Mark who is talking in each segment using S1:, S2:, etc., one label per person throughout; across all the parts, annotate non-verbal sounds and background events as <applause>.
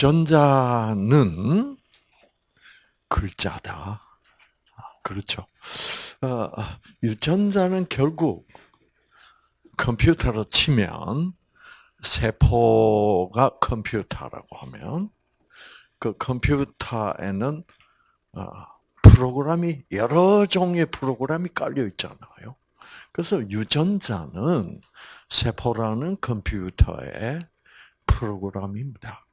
S1: 유전자는 글자다. 아, 그렇죠. 어, 유전자는 결국 컴퓨터로 치면 세포가 컴퓨터라고 하면 그 컴퓨터에는 어, 프로그램이 여러 종의 프로그램이 깔려 있잖아요. 그래서 유전자는 세포라는 컴퓨터의 프로그램입니다.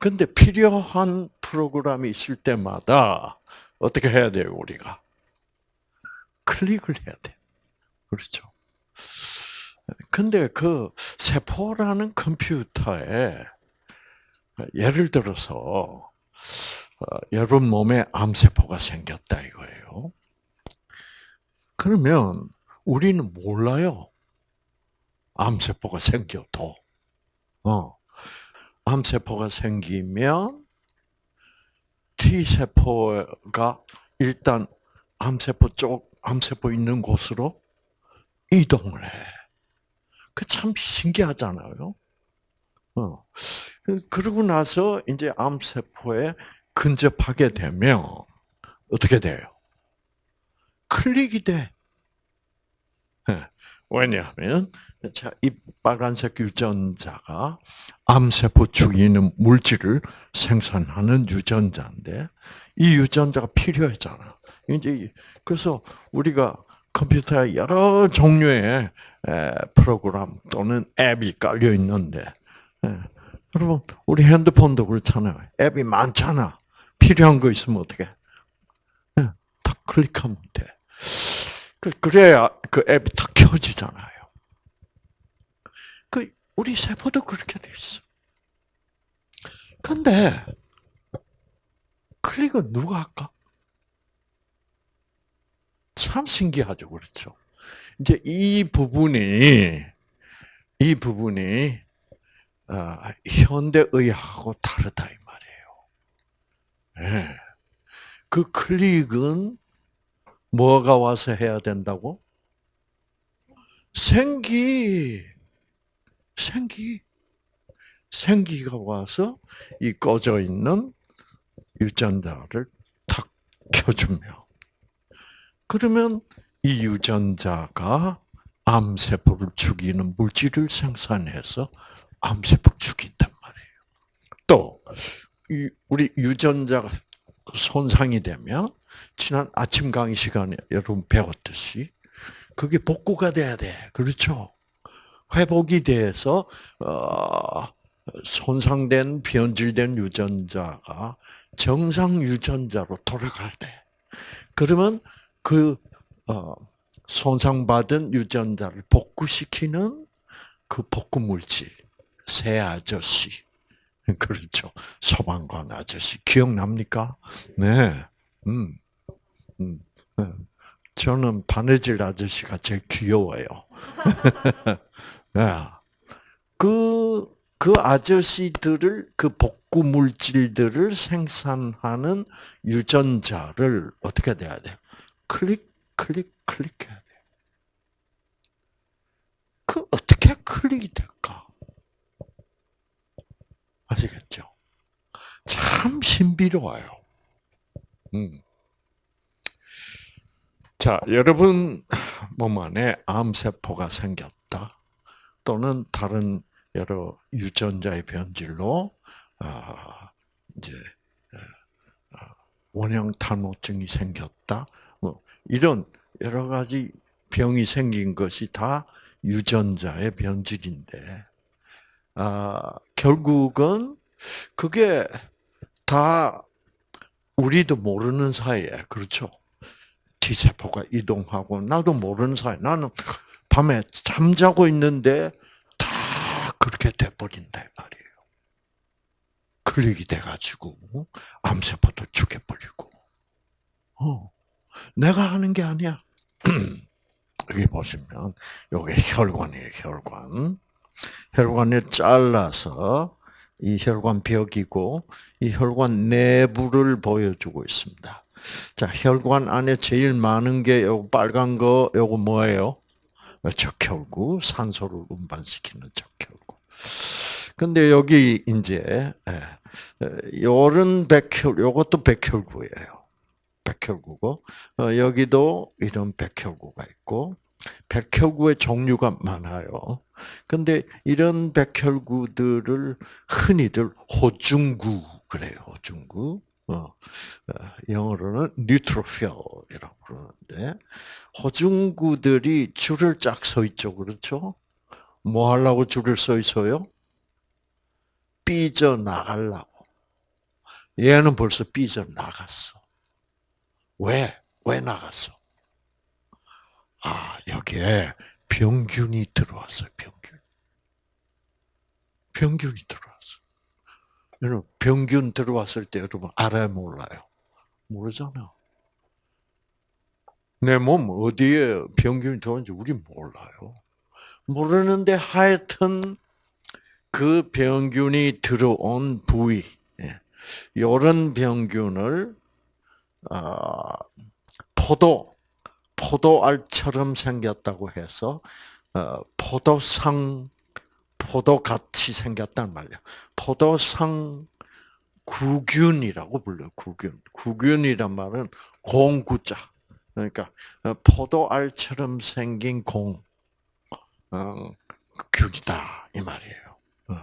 S1: 근데 필요한 프로그램이 있을 때마다 어떻게 해야 돼요, 우리가? 클릭을 해야 돼. 그렇죠. 근데 그 세포라는 컴퓨터에 예를 들어서 어, 여러분 몸에 암세포가 생겼다 이거예요. 그러면 우리는 몰라요. 암세포가 생겨도. 어. 암세포가 생기면 T세포가 일단 암세포 쪽, 암세포 있는 곳으로 이동을 해. 그 참 신기하잖아요. 어. 그, 그러고 나서 이제 암세포에 근접하게 되면 어떻게 돼요? 클릭이 돼. 예. 왜냐하면 자, 이 빨간색 유전자가 암세포 죽이는 물질을 생산하는 유전자인데 이 유전자가 필요하잖아. 이제 그래서 우리가 컴퓨터에 여러 종류의 프로그램 또는 앱이 깔려 있는데 여러분 우리 핸드폰도 그렇잖아요. 앱이 많잖아. 필요한 거 있으면 어떻게? 딱 클릭하면 돼. 그, 그래야 그 앱이 딱 켜지잖아요. 그 우리 세포도 그렇게 돼 있어. 근데 클릭은 누가 할까? 참 신기하죠, 그렇죠? 이제 이 부분이 이 부분이 어, 현대의학하고 다르다 이 말이에요. 네. 그 클릭은 뭐가 와서 해야 된다고? 생기, 생기, 생기가 와서 이 꺼져 있는 유전자를 탁 켜주며, 그러면 이 유전자가 암세포를 죽이는 물질을 생산해서 암세포를 죽인단 말이에요. 또, 우리 유전자가 손상이 되면 지난 아침 강의 시간에 여러분 배웠듯이 그게 복구가 돼야 돼. 그렇죠? 회복이 돼서 어, 손상된 변질된 유전자가 정상 유전자로 돌아가야 돼. 그러면 그 어, 손상받은 유전자를 복구시키는 그 복구 물질 새 아저씨 <laughs> 그렇죠. 소방관 아저씨 기억납니까? 네. 음. 음. 네. 저는 바느질 아저씨가 제일 귀여워요. <laughs> 네. 그, 그 아저씨들을, 그 복구 물질들을 생산하는 유전자를 어떻게 돼야 돼? 클릭, 클릭, 클릭해야 돼. 그 어떻게 클릭이 될까? 아시겠죠? 참 신비로워요. 음. 자, 여러분 몸 안에 암세포가 생겼다. 또는 다른 여러 유전자의 변질로 아, 이제 아, 원형 탈모증이 생겼다. 뭐 이런 여러 가지 병이 생긴 것이 다 유전자의 변질인데 아, 결국은 그게 다 우리도 모르는 사이에 그렇죠. T세포가 이동하고 나도 모르는 사이 나는 밤에 잠자고 있는데 다 그렇게 돼버린다 이 말이에요. 클릭이 돼가지고 암세포도 죽여버리고. 어, 내가 하는 게 아니야. <clears throat> 여기 보시면 여기 혈관이에요 혈관. 혈관을 잘라서 이 혈관 벽이고 이 혈관 내부를 보여주고 있습니다. 자, 혈관 안에 제일 많은 게 요거 빨간 거 요거 뭐예요? 적혈구, 산소를 운반시키는 적혈구. 근데 여기 이제 예, 요런 백혈, 요것도 백혈구예요. 백혈구고 어, 여기도 이런 백혈구가 있고 백혈구의 종류가 많아요. 근데 이런 백혈구들을 흔히들 호중구 그래요. 호중구. 어, 어, 영어로는 뉴트로필이라고 그러는데 호중구들이 줄을 쫙 서 있죠, 그렇죠? 뭐 하려고 줄을 서 있어요? 삐져 나가려고. 얘는 벌써 삐져 나갔어. 왜? 왜 나갔어? 아, 여기에 병균이 들어왔어요, 병균. 병균이 들어왔어. 여러분, 병균 들어왔을 때 여러분 알아요, 몰라요? 모르잖아. 내 몸 어디에 병균이 들어왔는지 우리 몰라요. 모르는데 하여튼 그 병균이 들어온 부위, 이런 예, 병균을 아, 포도 포도알처럼 생겼다고 해서 어, 포도상 포도 같이 생겼단 말이야. 포도상 구균이라고 불러요. 구균. 구균이란 말은 공구자. 그러니까 어, 포도알처럼 생긴 공 어, 균이다 이 말이에요. 어,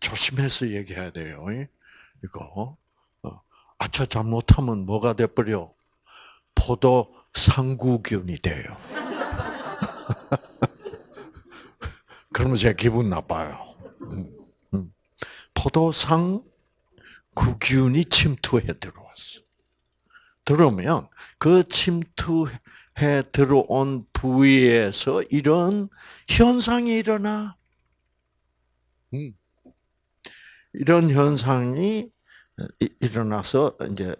S1: 조심해서 얘기해야 돼요. 이거 아차 잘못하면 뭐가 돼 버려? 포도 상구균이 돼요. <laughs> 그러면 제 기분 나빠요. 음, 음. 포도상 구균이 침투해 들어왔어. 들어오면 그 침투 해 들어온 부위에서 이런 현상이 일어나. 음. 이런 현상이 일어나서 이제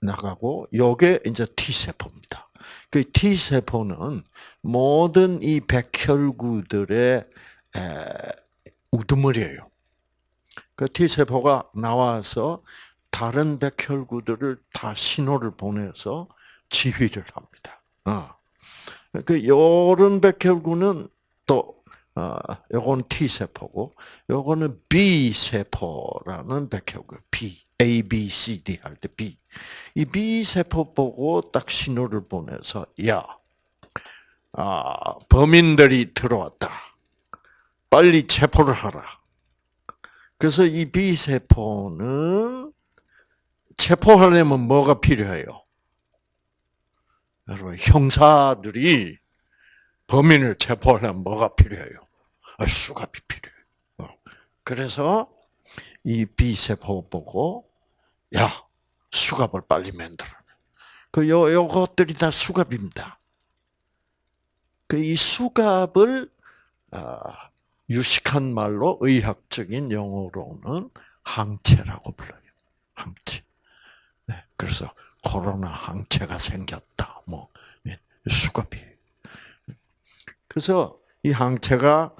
S1: 나가고 요게 이제 T 세포입니다. 그 T 세포는 모든 이 백혈구들의 우두머리예요. 그 T 세포가 나와서 다른 백혈구들을 다 신호를 보내서 지휘를 합니다. 어. 그 요런 백혈구는 또 어, 요건 T 세포고 요거는 B 세포라는 백혈구 B A B C D 할 때 B 이 B 세포 보고 딱 신호를 보내서 야 아, 범인들이 들어왔다. 빨리 체포를 하라. 그래서 이 B 세포는 체포하려면 뭐가 필요해요? 여러분 형사들이 범인을 체포하려면 뭐가 필요해요? 아, 수갑이 필요해요. 어. 그래서 이 B세포 보고 야 수갑을 빨리 만들어. 그 요, 요것들이 다 수갑입니다. 그 이 수갑을 아, 유식한 말로 의학적인 용어로는 항체라고 불러요. 항체. 네, 그래서 코로나 항체가 생겼다. 뭐 네, 수갑이 그래서 이 항체가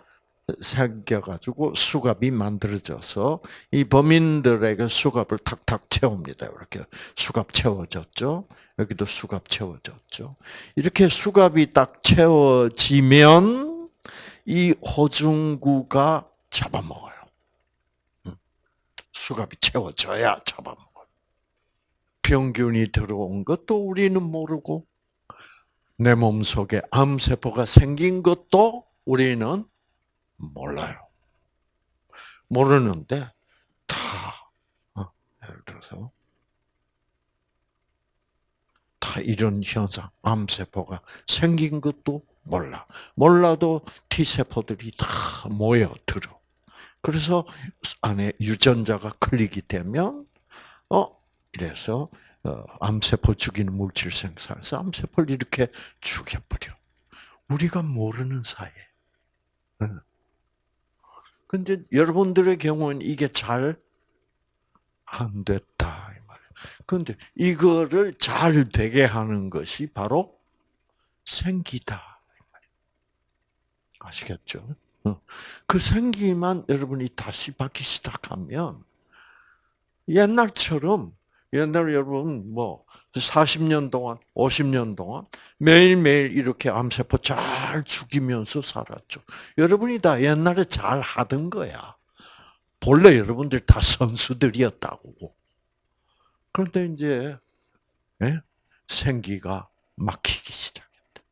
S1: 생겨가지고 수갑이 만들어져서 이 범인들에게 수갑을 탁탁 채웁니다. 이렇게 수갑 채워졌죠. 여기도 수갑 채워졌죠. 이렇게 수갑이 딱 채워지면 이 호중구가 잡아먹어요. 수갑이 채워져야 잡아먹어요. 병균이 들어온 것도 우리는 모르고 내 몸속에 암세포가 생긴 것도 우리는 몰라요. 모르는데 다 어, 예를 들어서 다 이런 현상, 암세포가 생긴 것도 몰라. 몰라도 T세포들이 다 모여들어. 그래서 안에 유전자가 클릭이 되면, 어, 이래서 어, 암세포 죽이는 물질 생산해서 암세포를 이렇게 죽여버려. 우리가 모르는 사이에. 근데 여러분들의 경우는 이게 잘 안 됐다. 근데 이거를 잘 되게 하는 것이 바로 생기다. 아시겠죠? 그 생기만 여러분이 다시 받기 시작하면 옛날처럼 옛날 여러분 뭐 40년 동안, 50년 동안 매일매일 이렇게 암세포 잘 죽이면서 살았죠. 여러분이 다 옛날에 잘 하던 거야. 본래 여러분들 다 선수들이었다고. 그런데 이제 예? 생기가 막히기 시작했다.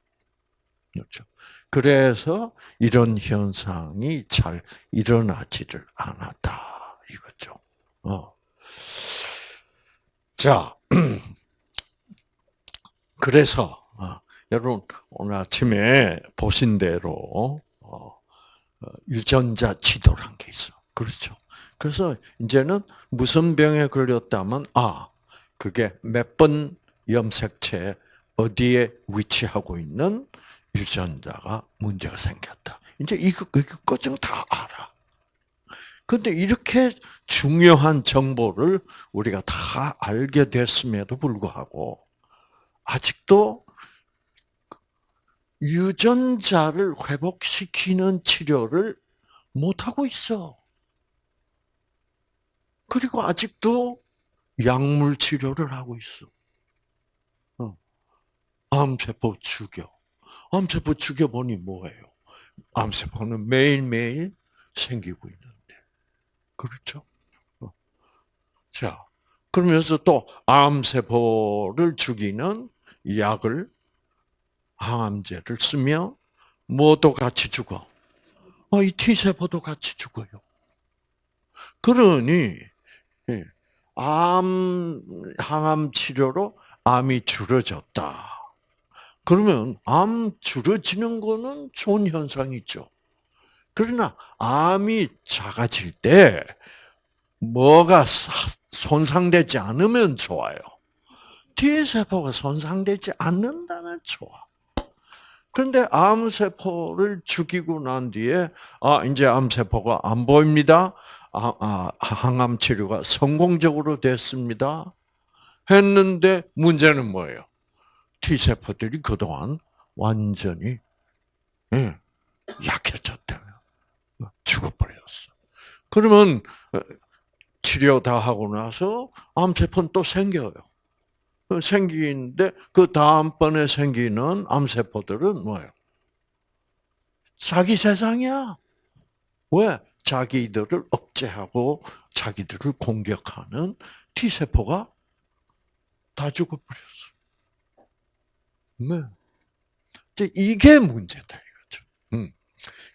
S1: 그렇죠. 그래서 이런 현상이 잘 일어나지를 않았다 이거죠. 어. 자, <clears throat> 그래서 어, 여러분 오늘 아침에 보신 대로 어, 어, 유전자 지도란 게 있어. 그렇죠. 그래서 이제는 무슨 병에 걸렸다면 아 그게 몇 번 염색체 어디에 위치하고 있는 유전자가 문제가 생겼다. 이제 이거 이거까지는 다 알아. 근데 이렇게 중요한 정보를 우리가 다 알게 됐음에도 불구하고 아직도 유전자를 회복시키는 치료를 못하고 있어. 그리고 아직도 약물 치료를 하고 있어. 어. 암세포 죽여. 암세포 죽여보니 뭐예요? 암세포는 매일매일 생기고 있는데. 그렇죠? 어. 자, 그러면서 또 암세포를 죽이는 약을 항암제를 쓰면 뭐도 같이 죽어? 어, 이 T세포도 같이 죽어요. 그러니 예, 암 항암 치료로 암이 줄어졌다. 그러면 암 줄어지는 거는 좋은 현상이죠. 그러나 암이 작아질 때 뭐가 손상되지 않으면 좋아요. T세포가 손상되지 않는다면 좋아. 그런데 암세포를 죽이고 난 뒤에, 아, 이제 암세포가 안 보입니다. 아, 아, 항암 치료가 성공적으로 됐습니다. 했는데 문제는 뭐예요? T세포들이 그동안 완전히 예, 약해졌다면 죽어버렸어. 그러면 어, 치료 다 하고 나서 암세포는 또 생겨요. 생기는데 그 다음번에 생기는 암세포들은 뭐예요? 자기 세상이야. 왜? 자기들을 억제하고 자기들을 공격하는 T세포가 다 죽어버렸어. 네. 이게 문제다 이거죠. 음.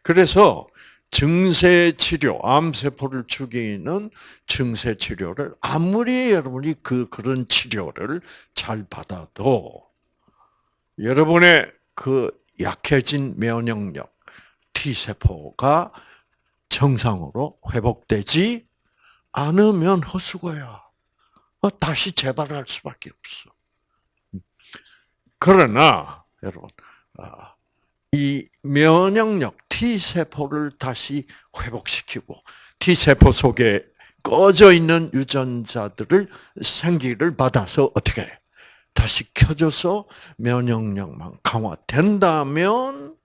S1: 그래서 증세 치료, 암세포를 죽이는 증세 치료를 아무리 여러분이 그 그런 치료를 잘 받아도 여러분의 그 약해진 면역력 T 세포가 정상으로 회복되지 않으면 헛수고야. 어, 다시 재발할 수밖에 없어. 그러나 여러분 아, 이 면역력 T 세포를 다시 회복시키고 T 세포 속에 꺼져 있는 유전자들을 생기를 받아서 어떻게 해? 다시 켜줘서 면역력만 강화된다면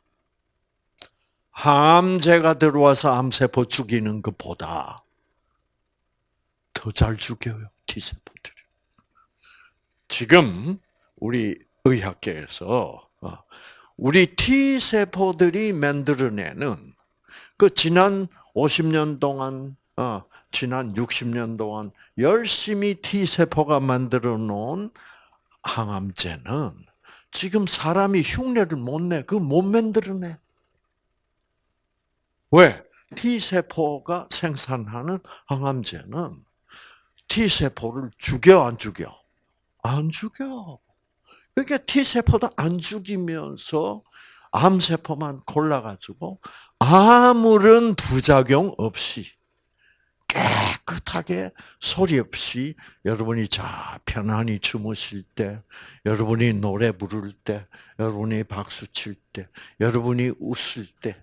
S1: 항암제가 들어와서 암세포 죽이는 것보다 더 잘 죽여요 T세포들이. 지금 우리 의학계에서 어, 우리 T 세포들이 만들어내는 그 지난 50년 동안, 어, 지난 60년 동안 열심히 T 세포가 만들어 놓은 항암제는 지금 사람이 흉내를 못 내, 그 못 만들어내. 왜? T 세포가 생산하는 항암제는 T 세포를 죽여 안 죽여? 안 죽여. 그러니까 T세포도 안 죽이면서 암세포만 골라가지고 아무런 부작용 없이 깨끗하게 소리 없이 여러분이 자 편안히 주무실 때, 여러분이 노래 부를 때, 여러분이 박수 칠 때, 여러분이 웃을 때,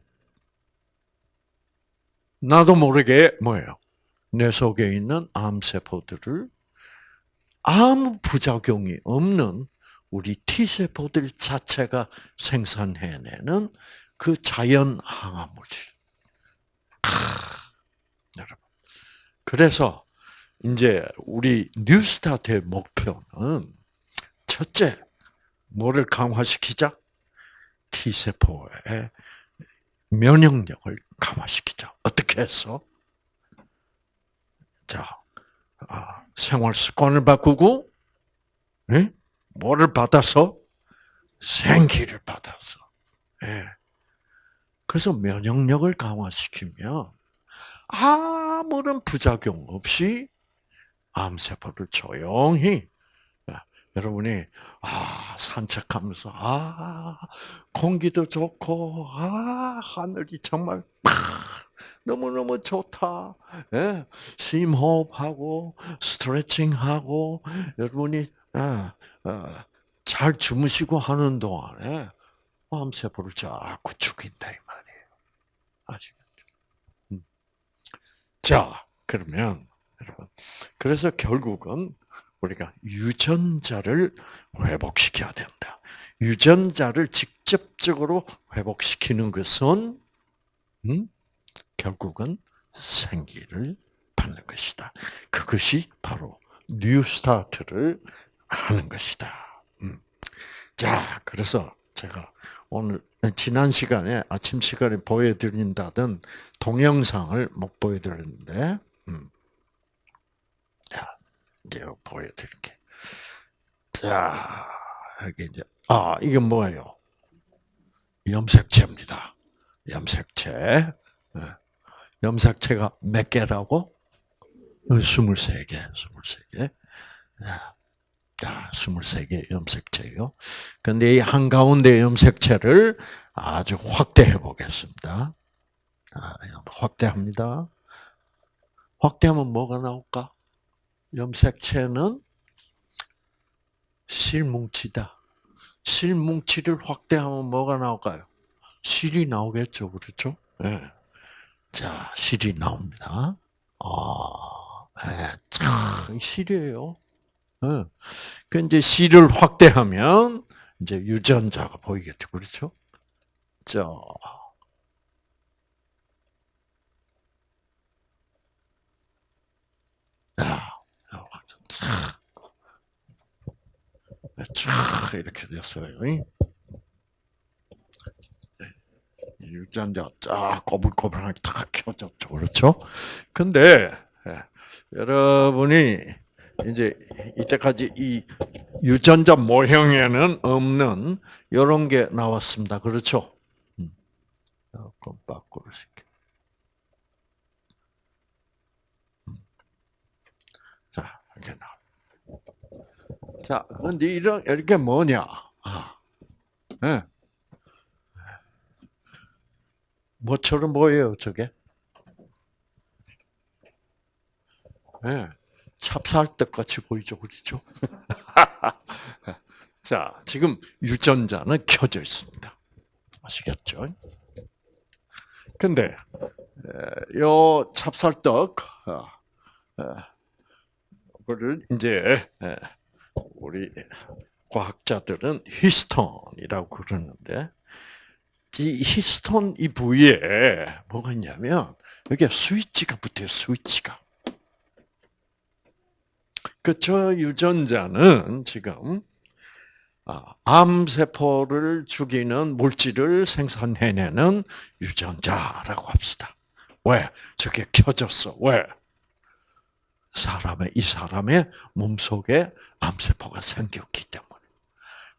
S1: 나도 모르게 뭐예요? 내 속에 있는 암세포들을 아무 부작용이 없는 우리 T세포들 자체가 생산해내는 그 자연 항암 물질. 여러분. 그래서 이제 우리 뉴스타트의 목표는 첫째, 뭐를 강화시키자? T세포의 면역력을 강화시키자. 어떻게 해서? 자, 아, 생활 습관을 바꾸고, 네? 뭐를 받아서? 생기를 받아서. 네. 그래서 면역력을 강화시키면 아무런 부작용 없이 암세포를 조용히 여러분이 아 산책하면서 아 공기도 좋고 아 하늘이 정말 너무 너무 좋다. 예, 심호흡하고 스트레칭하고 여러분이 아, 아, 잘 주무시고 하는 동안에 암세포를 자꾸 죽인다 이 말이에요. 아시겠죠? 음. 자 그러면 여러분 그래서 결국은 우리가 유전자를 회복시켜야 된다. 유전자를 직접적으로 회복시키는 것은 음? 결국은 생기를 받는 것이다. 그것이 바로 뉴스타트를 하는 것이다. 음. 자, 그래서 제가 오늘 지난 시간에 아침 시간에 보여드린다던 동영상을 못 보여드렸는데, 음. 자, 이제 보여드릴게. 자, 여기 이제 아 이게 뭐예요? 염색체입니다. 염색체. 네. 염색체가 몇 개라고? 23개, 23개. 자, 23개 염색체요. 근데 이 한가운데 염색체를 아주 확대해 보겠습니다. 아, 확대합니다. 확대하면 뭐가 나올까? 염색체는 실뭉치다. 실뭉치를 확대하면 뭐가 나올까요? 실이 나오겠죠, 그렇죠? 네. 자, 실이 나옵니다. 아, 네, 참 실이에요. 네. 그 이제 실을 확대하면 이제 유전자가 보이겠죠, 그렇죠? 자, 쫙 이렇게 됐어요. 네. 유전자 쫙 꼬불꼬불하게 다 켜졌죠. 그렇죠? 근데, 예, 여러분이 이제 이때까지 이 유전자 모형에는 없는 이런 게 나왔습니다. 그렇죠? 음. 바꾸로 시켜. 음. 자, 이렇게 나. 자, 근데 이런 이렇게 뭐냐? 아, 네. 뭐처럼 보여요, 저게? 네. 찹쌀떡 같이 보이죠, 그렇죠? <laughs> 자, 지금 유전자는 켜져 있습니다. 아시겠죠? 근데 요 찹쌀떡 그를 이제 우리 과학자들은 히스톤이라고 그러는데 이 히스톤 이 부위에 뭐가 있냐면 여기 스위치가 붙어요. 스위치가. 그 저 유전자는 지금 아, 암세포를 죽이는 물질을 생산해내는 유전자라고 합시다. 왜? 저게 켜졌어. 왜? 사람의 이 사람의 몸 속에 암세포가 생겼기 때문에.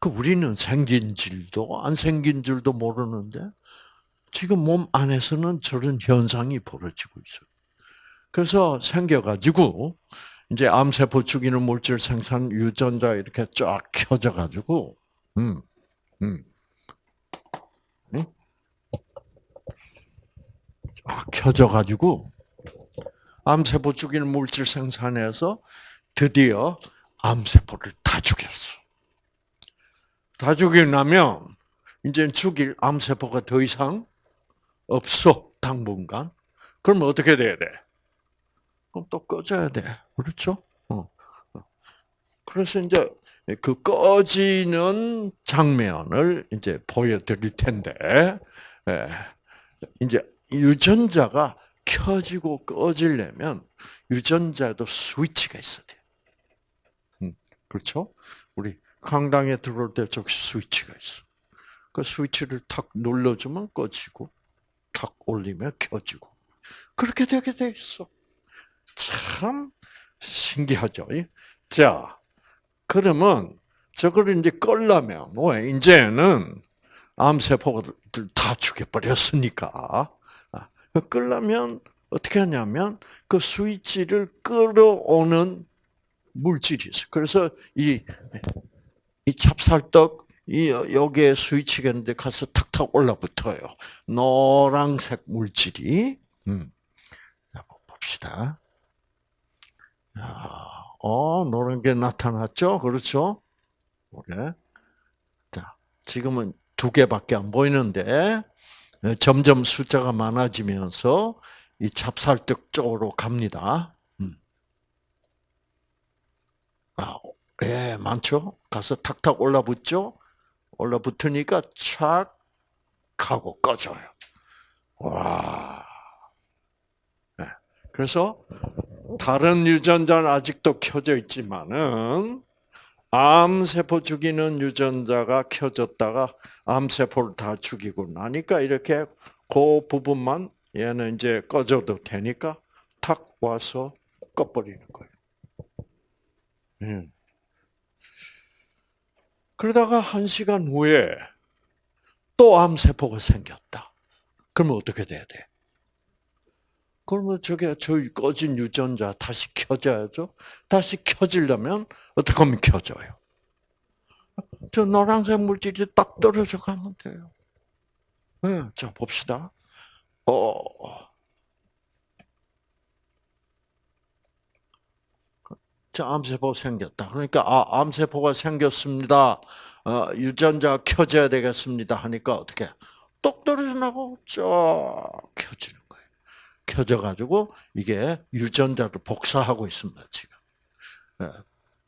S1: 그 우리는 생긴 줄도 안 생긴 줄도 모르는데 지금 몸 안에서는 저런 현상이 벌어지고 있어요. 그래서 생겨가지고 이제 암세포 죽이는 물질 생산 유전자 이렇게 쫙 켜져 가지고 음, 음, 음? 쫙 켜져 가지고 암세포 죽이는 물질 생산해서 드디어 암세포를 다 죽였어. 다 죽이고 나면 이제 죽일 암세포가 더 이상 없어 당분간. 그럼 어떻게 돼야 돼? 그럼 또 꺼져야 돼. 그렇죠? 어. 그래서 이제 그 꺼지는 장면을 이제 보여드릴 텐데, 예. 이제 유전자가 켜지고 꺼지려면 유전자도 스위치가 있어야 돼. 음, 그렇죠? 우리 강당에 들어올 때 저기 스위치가 있어. 그 스위치를 탁 눌러주면 꺼지고, 탁 올리면 켜지고. 그렇게 되게 돼 있어. 참 신기하죠. 자, 그러면 저걸 이제 끌려면 왜 이제는 암세포들 다 죽여버렸으니까 아, 끌려면 어떻게 하냐면 그 스위치를 끌어오는 물질이 있어. 그래서 이, 이 찹쌀떡 이 여기에 스위치가 있는데 가서 탁탁 올라붙어요. 노란색 물질이. 음. 봅시다. 어, 노란 게 나타났죠? 그렇죠? 그래. 자, 지금은 두 개밖에 안 보이는데, 점점 숫자가 많아지면서 이 찹쌀떡 쪽으로 갑니다. 음. 아, 예, 많죠? 가서 탁탁 올라붙죠? 올라붙으니까 착 하고 꺼져요. 와. 네. 그래서 다른 유전자는 아직도 켜져 있지만은 암세포 죽이는 유전자가 켜졌다가 암세포를 다 죽이고 나니까 이렇게 그 부분만 얘는 이제 꺼져도 되니까 탁 와서 꺼버리는 거예요. 음. 그러다가 한 시간 후에 또 암세포가 생겼다. 그러면 어떻게 돼야 돼? 그러면 저게 저희 꺼진 유전자 다시 켜져야죠. 다시 켜지려면 어떻게 하면 켜져요? 저 노란색 물질이 딱 떨어져 가면 돼요. 네, 자 봅시다. 어. 자, 암세포 생겼다. 그러니까 아, 암세포가 생겼습니다. 어, 유전자 켜져야 되겠습니다. 하니까 어떻게 똑 떨어져 나고 쫙 켜지는. 켜져 가지고 이게 유전자를 복사하고 있습니다. 지금. 네.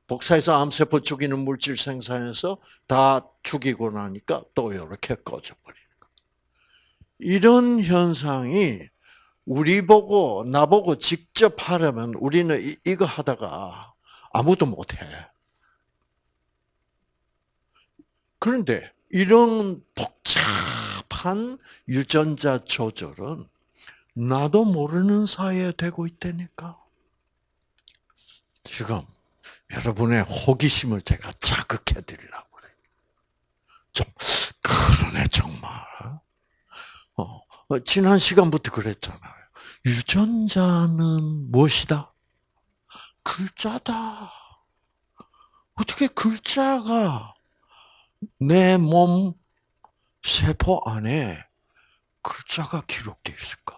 S1: 복사해서 암세포 죽이는 물질 생산해서 다 죽이고 나니까 또 이렇게 꺼져 버리는 거예요. 이런 현상이 우리 보고 나 보고 직접 하려면 우리는 이, 이거 하다가 아무도 못해. 그런데 이런 복잡한 유전자 조절은 나도 모르는 사이에 되고 있다니까. 지금 여러분의 호기심을 제가 자극해 드리려고 그래요. 좀 그러네 정말. 어, 어, 지난 시간부터 그랬잖아요. 유전자는 무엇이다? 글자다. 어떻게 글자가 내 몸 세포 안에 글자가 기록되어 있을까?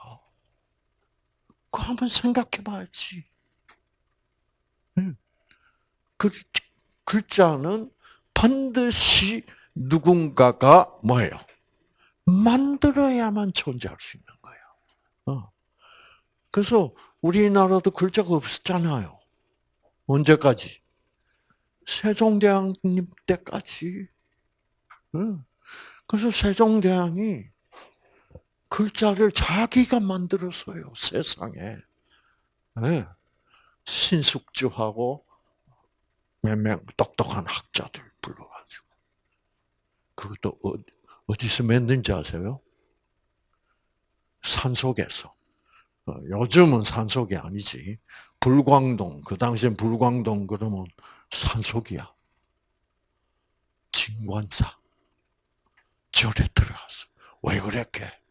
S1: 그 한번 생각해 봐야지. 그 글자는 반드시 누군가가 뭐예요? 만들어야만 존재할 수 있는 거예요. 어. 그래서 우리나라도 글자가 없었잖아요. 언제까지? 세종대왕님 때까지. 그래서 세종대왕이 글자를 자기가 만들었어요, 세상에. 네. 신숙주하고 몇 명 똑똑한 학자들 불러가지고. 그것도 어, 어디서 맺는지 아세요? 산속에서. 어, 요즘은 산속이 아니지. 불광동, 그 당시엔 불광동 그러면 산속이야. 진관사. 절에 들어갔어. 왜 그랬게?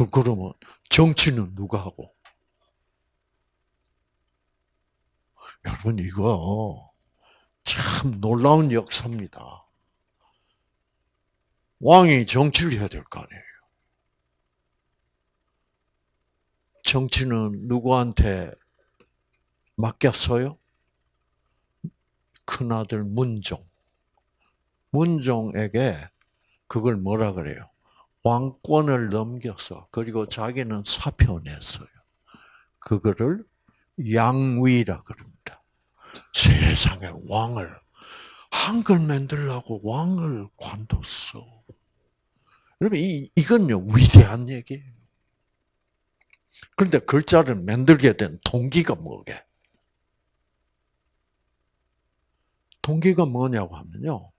S1: 그, 그러면 정치는 누가 하고? 여러분, 이거 참 놀라운 역사입니다. 왕이 정치를 해야 될 거 아니에요. 정치는 누구한테 맡겼어요? 큰아들 문종. 문종에게 그걸 뭐라 그래요? 왕권을 넘겨서 그리고 자기는 사표 냈어요. 그거를 양위라 그럽니다. 세상에 왕을 한글 만들라고 왕을 관뒀어. 여러분 이 이건요 위대한 얘기예요. 그런데 글자를 만들게 된 동기가 뭐게? 동기가 뭐냐고 하면요.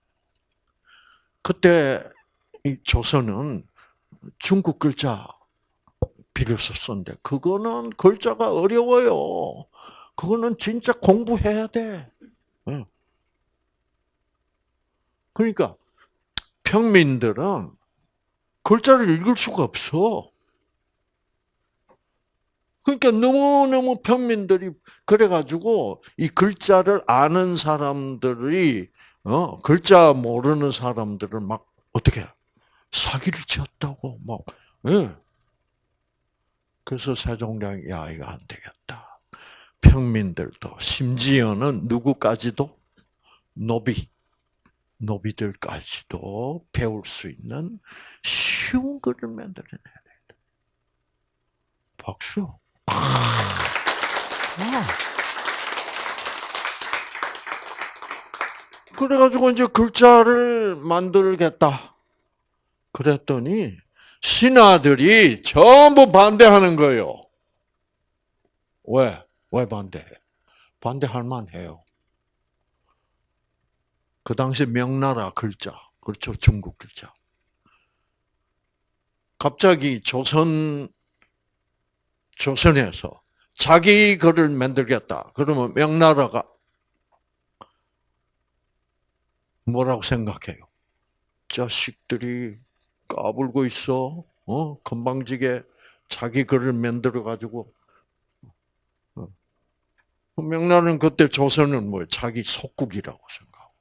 S1: 그때 이 조선은 중국 글자 비로소 썼는데 그거는 글자가 어려워요. 그거는 진짜 공부해야 돼. 응. 그러니까 평민들은 글자를 읽을 수가 없어. 그러니까 너무너무 평민들이 그래가지고 이 글자를 아는 사람들이 어 글자 모르는 사람들을 막 어떻게 사기를 쳤다고 막 예. 그래서 세종대왕이 야 이거 안 되겠다. 평민들도 심지어는 누구까지도 노비 노비들까지도 배울 수 있는 쉬운 글을 만들어내야 돼. 박수. 아. 그래가지고 이제 글자를 만들겠다. 그랬더니 신하들이 전부 반대하는 거예요. 왜? 왜 반대해? 반대할 만해요. 그 당시 명나라 글자, 그렇죠? 중국 글자. 갑자기 조선, 조선에서 자기 글을 만들겠다. 그러면 명나라가 뭐라고 생각해요? 자식들이 까불고 있어. 어? 건방지게 자기 글을 만들어 가지고 어. 명나라는 그때 조선은 뭐 자기 속국이라고 생각하고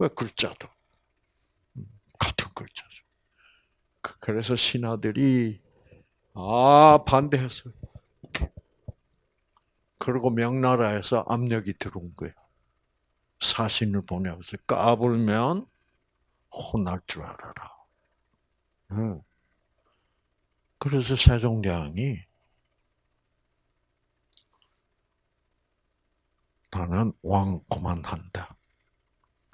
S1: 왜 글자도 음, 같은 글자죠. 그, 그래서 신하들이 아 반대했어요. 그리고 명나라에서 압력이 들어온 거예요. 사신을 보내서 까불면 혼날 줄 알아라. 그래서 세종대왕이 나는 왕 고만한다.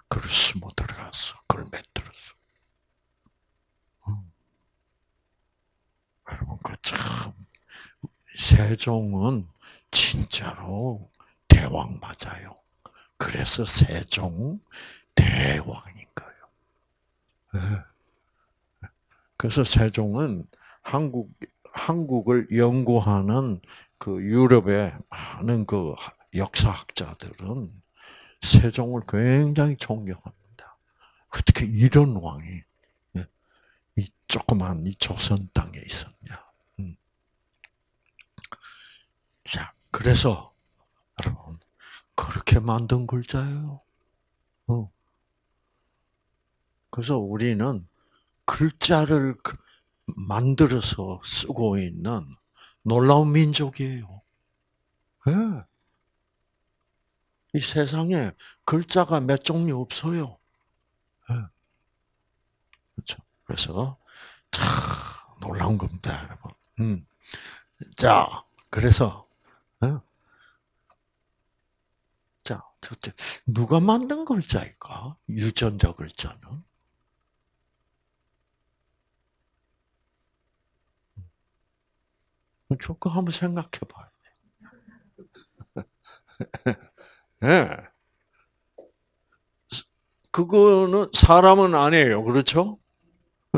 S1: 그를 숨어 들어갔어. 그걸 맺들었어. 여러분, 그 참, 세종은 진짜로 대왕 맞아요. 그래서 세종 대왕인 거예요. 네. 그래서 세종은 한국 한국을 연구하는 그 유럽의 많은 그 역사학자들은 세종을 굉장히 존경합니다. 어떻게 이런 왕이 네, 이 조그만 이 조선 땅에 있었냐? 음. 자, 그래서 여러분 그렇게 만든 글자예요. 어. 그래서 우리는 글자를 그 만들어서 쓰고 있는 놀라운 민족이에요. 네. 이 세상에 글자가 몇 종류 없어요. 네. 그렇죠. 그래서 참 놀라운 겁니다, 여러분. 음. 자, 그래서 네. 자, 첫째, 누가 만든 글자일까? 유전자 글자는? 그거 한번 생각해 봐야 돼. <laughs> 네. 그거는 사람은 아니에요. 그렇죠?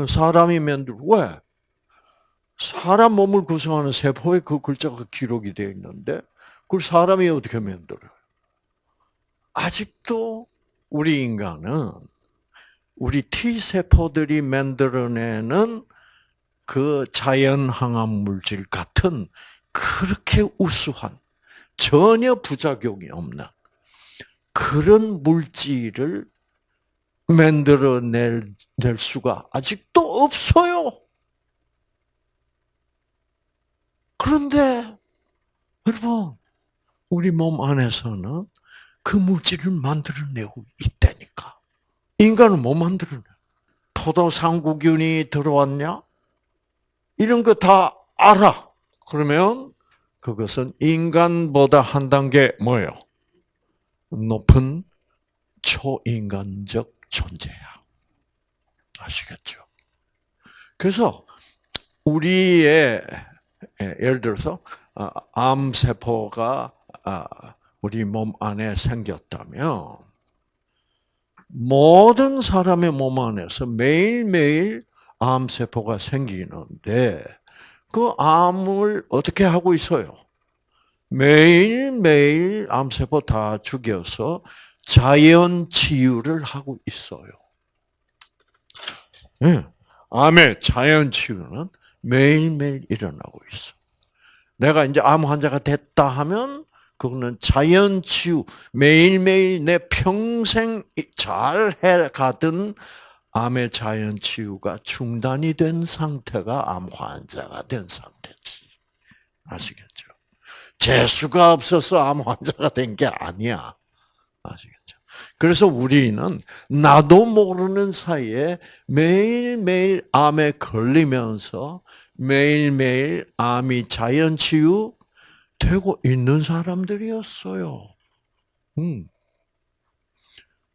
S1: 사람이 만들, 왜? 사람 몸을 구성하는 세포에 그 글자가 기록이 되어 있는데, 그걸 사람이 어떻게 만들어요? 아직도 우리 인간은 우리 T세포들이 만들어내는 그 자연 항암 물질 같은 그렇게 우수한 전혀 부작용이 없는 그런 물질을 만들어낼 낼 수가 아직도 없어요. 그런데 여러분 우리 몸 안에서는 그 물질을 만들어내고 있다니까. 인간은 못 만들어내. 포도상구균이 들어왔냐? 이런 거 다 알아. 그러면 그것은 인간보다 한 단계 뭐예요? 높은 초인간적 존재야. 아시겠죠? 그래서 우리의 예를 들어서 아, 암세포가 아, 우리 몸 안에 생겼다면 모든 사람의 몸 안에서 매일매일 암세포가 생기는데 그 암을 어떻게 하고 있어요? 매일매일 암세포 다 죽여서 자연 치유를 하고 있어요. 네. 암의 자연 치유는 매일매일 일어나고 있어. 내가 이제 암 환자가 됐다 하면 그거는 자연 치유 매일매일 내 평생 잘 해가던 암의 자연 치유가 중단이 된 상태가 암 환자가 된 상태지. 아시겠죠? 재수가 없어서 암 환자가 된 게 아니야. 아시겠죠? 그래서 우리는 나도 모르는 사이에 매일매일 암에 걸리면서 매일매일 암이 자연 치유 되고 있는 사람들이었어요. 음.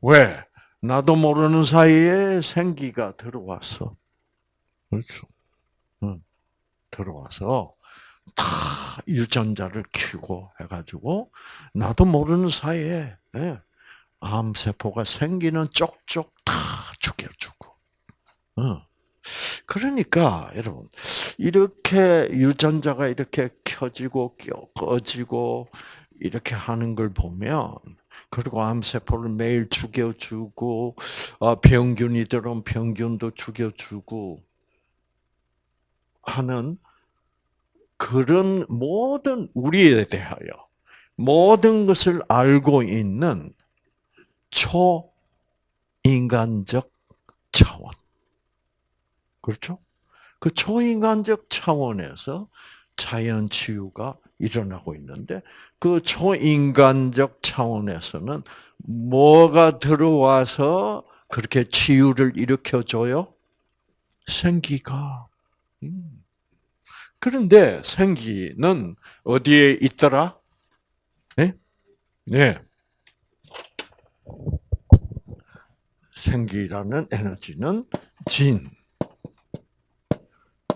S1: 왜? 나도 모르는 사이에 생기가 들어왔어. 그렇죠. 음. 들어와서 다 유전자를 키고 해가지고 나도 모르는 사이에 예, 암 세포가 생기는 쪽쪽 다 죽여주고. 어. 그러니까 여러분 이렇게 유전자가 이렇게 켜지고 꺼지고 이렇게 하는 걸 보면 그리고 암세포를 매일 죽여주고 어, 병균이 들어온 병균도 죽여주고 하는 그런 모든 우리에 대하여 모든 것을 알고 있는 초인간적 차원. 그렇죠? 그 초인간적 차원에서 자연 치유가 일어나고 있는데 그 초인간적 차원에서는 뭐가 들어와서 그렇게 치유를 일으켜 줘요? 생기가. 음. 그런데 생기는 어디에 있더라? 네? 네. 생기라는 에너지는 진.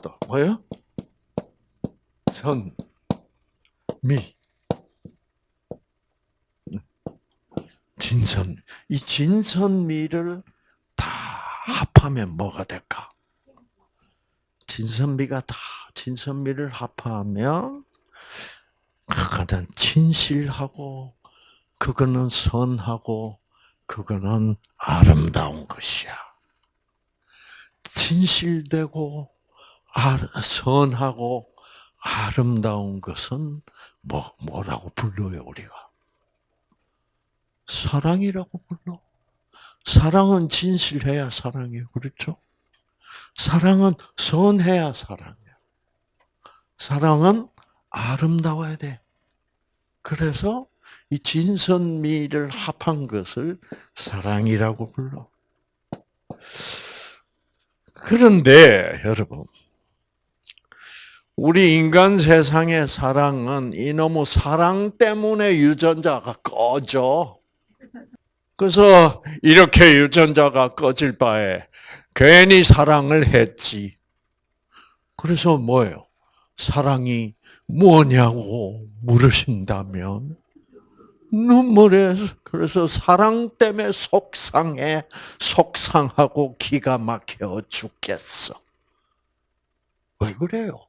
S1: 또 뭐요? 선, 미. 진선. 이 진선미를 다 합하면 뭐가 될까? 진선미가 다 진선미를 합하면 그거는 진실하고 그거는 선하고 그거는 아름다운 것이야. 진실되고 선하고 아름다운 것은 뭐 뭐라고 불러요 우리가? 사랑이라고 불러. 사랑은 진실해야 사랑이에요. 그렇죠? 사랑은 선해야 사랑이에요. 사랑은 아름다워야 돼. 그래서 이 진선미를 합한 것을 사랑이라고 불러. 그런데 여러분, 우리 인간 세상의 사랑은 이놈의 사랑 때문에 유전자가 꺼져. 그래서 이렇게 유전자가 꺼질 바에 괜히 사랑을 했지. 그래서 뭐예요? 사랑이 뭐냐고 물으신다면 눈물에 그래서 사랑 때문에 속상해 속상하고 기가 막혀 죽겠어. 왜 그래요?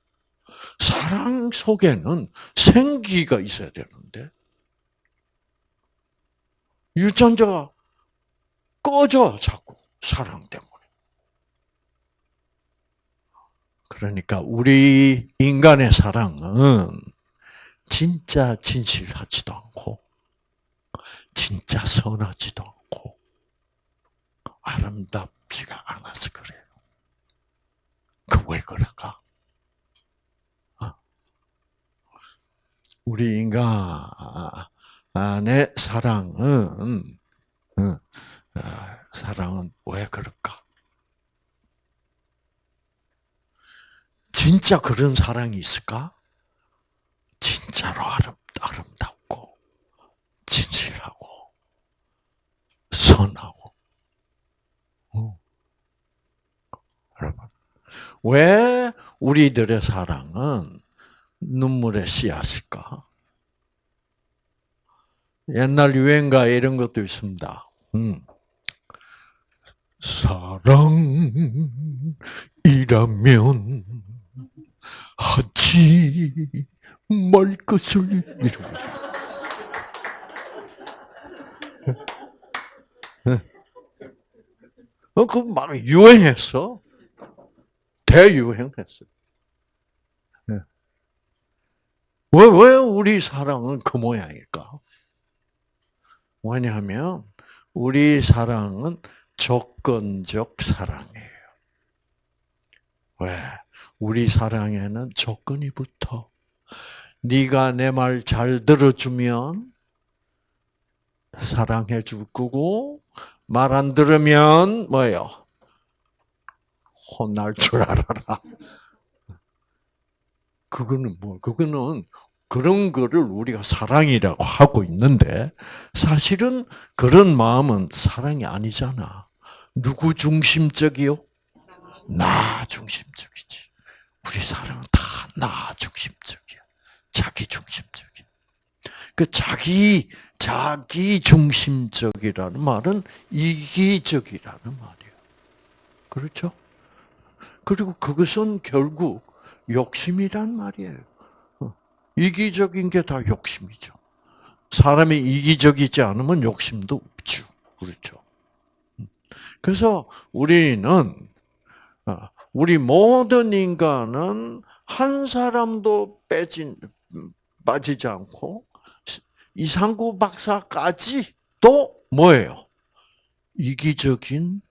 S1: 사랑 속에는 생기가 있어야 되는데 유전자가 꺼져 자꾸 사랑 때문에. 그러니까 우리 인간의 사랑은 진짜 진실하지도 않고 진짜 선하지도 않고 아름답지가 않아서 그래요. 그 왜 그럴까? 어. 우리 인간 의 사랑은 어, 사랑은 왜 그럴까? 진짜 그런 사랑이 있을까? 진짜로 아름, 아름답고, 진실하고, 선하고. 어. 여러분, 왜 우리들의 사랑은 눈물의 씨앗일까? 옛날 유행가에 이런 것도 있습니다. 음. 사랑이라면 하지 말 것을 이러면서. 어, 그막 유행했어. 대유행했어. 왜, 왜 우리 사랑은 그 모양일까? 왜냐하면, 우리 사랑은 조건적 사랑이에요. 왜? 우리 사랑에는 조건이 붙어. 네가 내 말 잘 들어주면 사랑해 줄 거고 말 안 들으면 뭐예요? 혼날 줄 알아라. 그거는 뭐 그거는 그런 거를 우리가 사랑이라고 하고 있는데 사실은 그런 마음은 사랑이 아니잖아. 누구 중심적이요? 나 중심적이지. 우리 사랑은 다 나 중심적이야. 자기 중심적이야. 그 자기 자기 중심적이라는 말은 이기적이라는 말이에요. 그렇죠? 그리고 그것은 결국 욕심이란 말이에요. 어, 이기적인 게 다 욕심이죠. 사람이 이기적이지 않으면 욕심도 없죠. 그렇죠. 음. 그래서 우리는 어, 우리 모든 인간은 한 사람도 빼진 빠지지 않고 이상구 박사까지도 뭐예요? 이기적인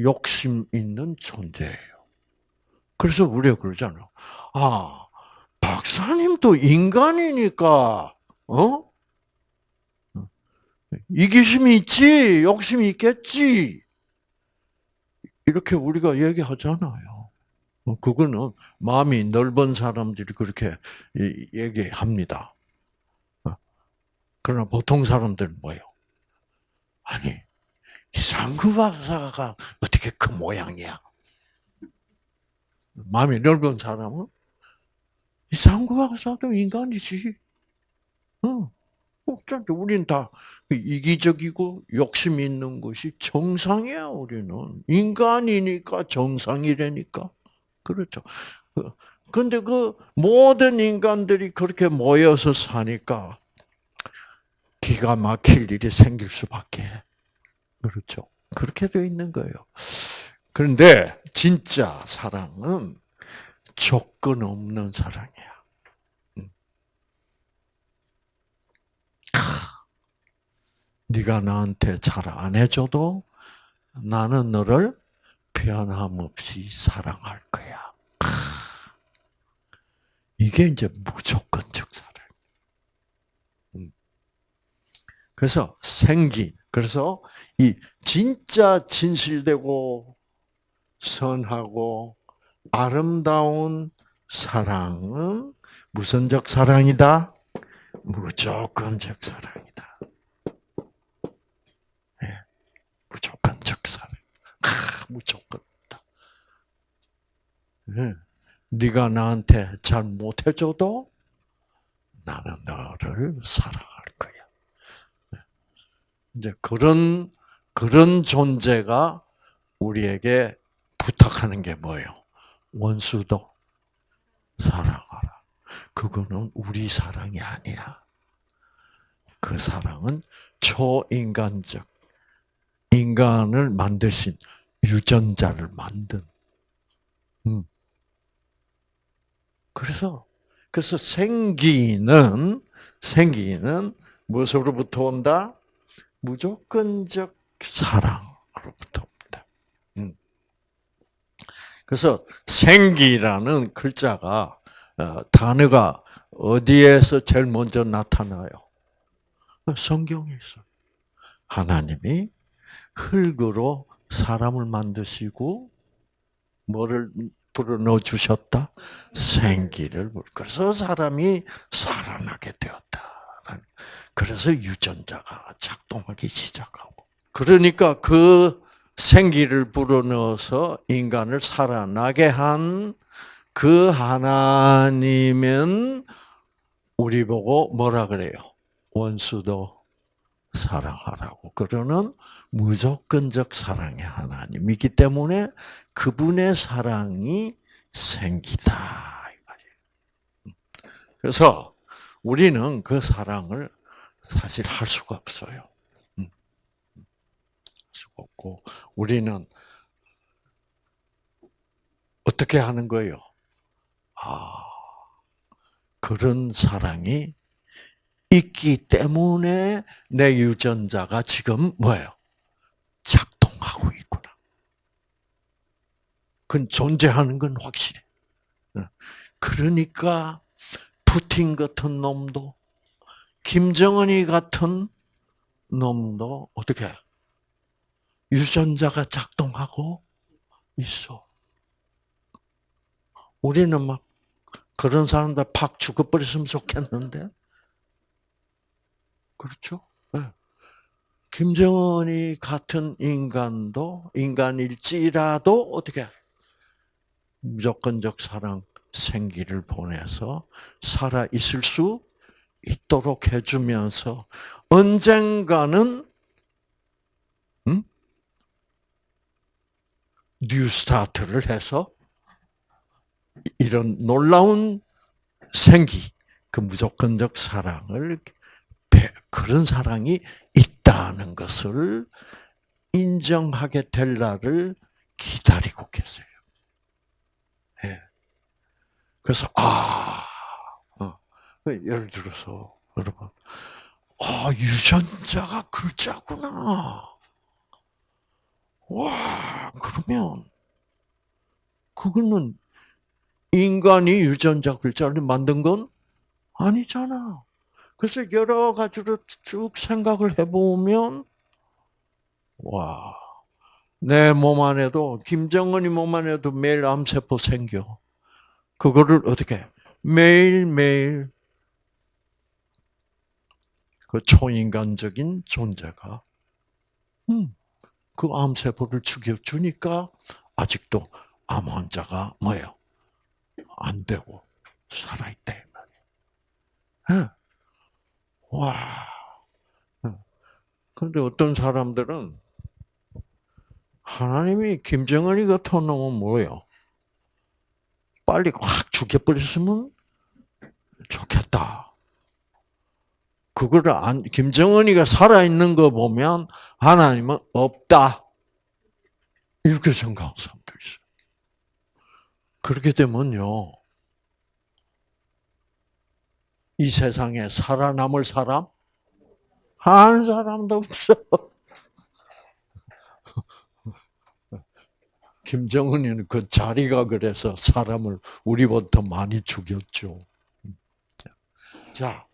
S1: 욕심 있는 존재예요. 그래서 우리가 그러잖아요. 아, 박사님도 인간이니까, 어? 이기심이 있지, 욕심이 있겠지. 이렇게 우리가 얘기하잖아요. 어, 그거는 마음이 넓은 사람들이 그렇게 얘기합니다. 어. 그러나 보통 사람들은 뭐예요? 아니, 이상구 박사가 어떻게 그 모양이야? 마음이 넓은 사람은 이 상구 박사도 인간이지. 어. 어쩐지 우리는 다 이기적이고 욕심 있는 것이 정상이야, 우리는. 인간이니까 정상이라니까. 그렇죠. 근데 그 모든 인간들이 그렇게 모여서 사니까 기가 막힐 일이 생길 수밖에. 그렇죠. 그렇게 되어 있는 거예요. 그런데 진짜 사랑은 조건 없는 사랑이야. 네가 나한테 잘 안 해줘도 나는 너를 변함없이 사랑할 거야. 이게 이제 무조건적 사랑. 음. 그래서 생기, 그래서 이 진짜 진실되고 선하고 아름다운 사랑은 무선적 사랑이다? 무조건적 사랑이다. 무조건적 사랑. 아, 무조건다. 네. 네가 나한테 잘 못해줘도 나는 너를 사랑할 거야. 네. 이제 그런 그런 존재가 우리에게 부탁하는 게 뭐예요? 원수도 사랑하라. 그거는 우리 사랑이 아니야. 그 사랑은 초인간적 인간을 만드신 유전자를 만든. 음. 그래서 그래서 생기는 생기는 무엇으로부터 온다? 무조건적 사랑으로부터. 그래서 생기라는 글자가 어, 단어가 어디에서 제일 먼저 나타나요? 성경에 있어. 하나님이 흙으로 사람을 만드시고 뭐를 불어넣어 주셨다? 생기를 그래서 사람이 살아나게 되었다. 그래서 유전자가 작동하기 시작하고. 그러니까 그 생기를 불어넣어서 인간을 살아나게 한 그 하나님은 우리 보고 뭐라 그래요? 원수도 사랑하라고. 그러는 무조건적 사랑의 하나님이기 때문에 그분의 사랑이 생기다. 그래서 우리는 그 사랑을 사실 할 수가 없어요. 없고 우리는 어떻게 하는 거예요? 아, 그런 사랑이 있기 때문에 내 유전자가 지금 뭐예요? 작동하고 있구나. 그건 존재하는 건 확실해. 어. 그러니까 푸틴 같은 놈도 김정은이 같은 놈도 어떻게 유전자가 작동하고 있어. 우리는 막 그런 사람들 팍 죽어버렸으면 좋겠는데 그렇죠? 네. 김정은이 같은 인간도 인간일지라도 어떻게 무조건적 사랑 생기를 보내서 살아 있을 수 있도록 해주면서 언젠가는 뉴스타트를 해서 이런 놀라운 생기, 그 무조건적 사랑을 그런 사랑이 있다는 것을 인정하게 될 날을 기다리고 계세요. 예. 그래서 아, 어. 예를 들어서 여러분, 아 유전자가 글자구나. 와 그러면 그거는 인간이 유전자 글자를 만든 건 아니잖아. 그래서 여러 가지로 쭉 생각을 해보면, 와, 내 몸 안에도, 김정은이 몸 안에도 매일 암세포 생겨. 그거를 어떻게, 매일매일 그 초인간적인 존재가, 음, 그 암세포를 죽여주니까 아직도 암 환자가 뭐예요? 안 되고 살아있대. 예. 와. 그런데 어떤 사람들은 하나님이 김정은이 같은 놈은 뭐예요? 빨리 확 죽여버렸으면 좋겠다. 그거를 안, 김정은이가 살아있는 거 보면 하나님은 없다. 이렇게 생각하는 사람도 있어요. 그렇게 되면요. 이 세상에 살아남을 사람? 한 사람도 없어. <laughs> 김정은이는 그 자리가 그래서 사람을 우리보다 많이 죽였죠. 자,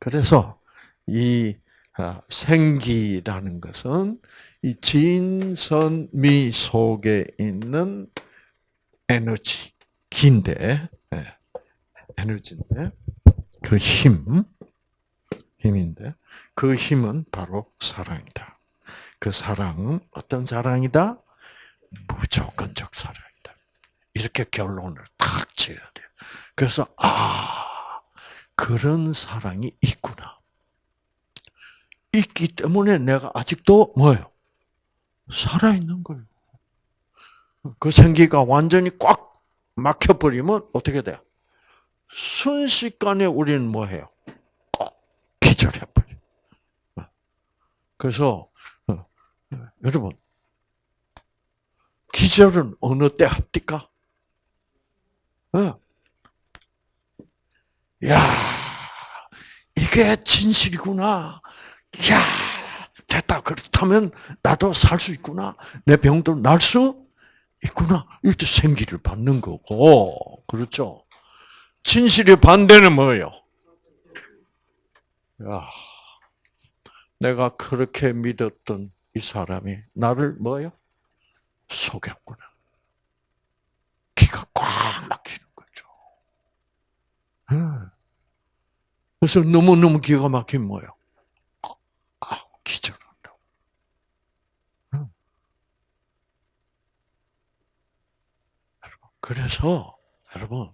S1: 그래서 이 아, 생기라는 것은 이 진선미 속에 있는 에너지, 긴데, 예, 에너지인데, 그 힘, 힘인데 그 힘은 바로 사랑이다. 그 사랑은 어떤 사랑이다? 무조건적 사랑이다. 이렇게 결론을 탁 지어야 돼요. 그래서 아 그런 사랑이 있구나. 있기 때문에 내가 아직도 뭐예요? 살아있는 거예요. 그 생기가 완전히 꽉 막혀버리면 어떻게 돼요? 순식간에 우리는 뭐 해요? 기절해버려. 그래서, 어, 여러분, 기절은 어느 때 합니까? 어. 야, 이게 진실이구나. 야, 됐다. 그렇다면 나도 살 수 있구나. 내 병도 날 수 있구나. 이때 생기를 받는 거고. 그렇죠? 진실의 반대는 뭐예요? 야, 내가 그렇게 믿었던 이 사람이 나를 뭐요? 속였구나. 기가 꽉 막히는 거죠. 그래서 너무너무 기가 막힌 뭐예요? 아, 기절한다고. 그래서, 여러분,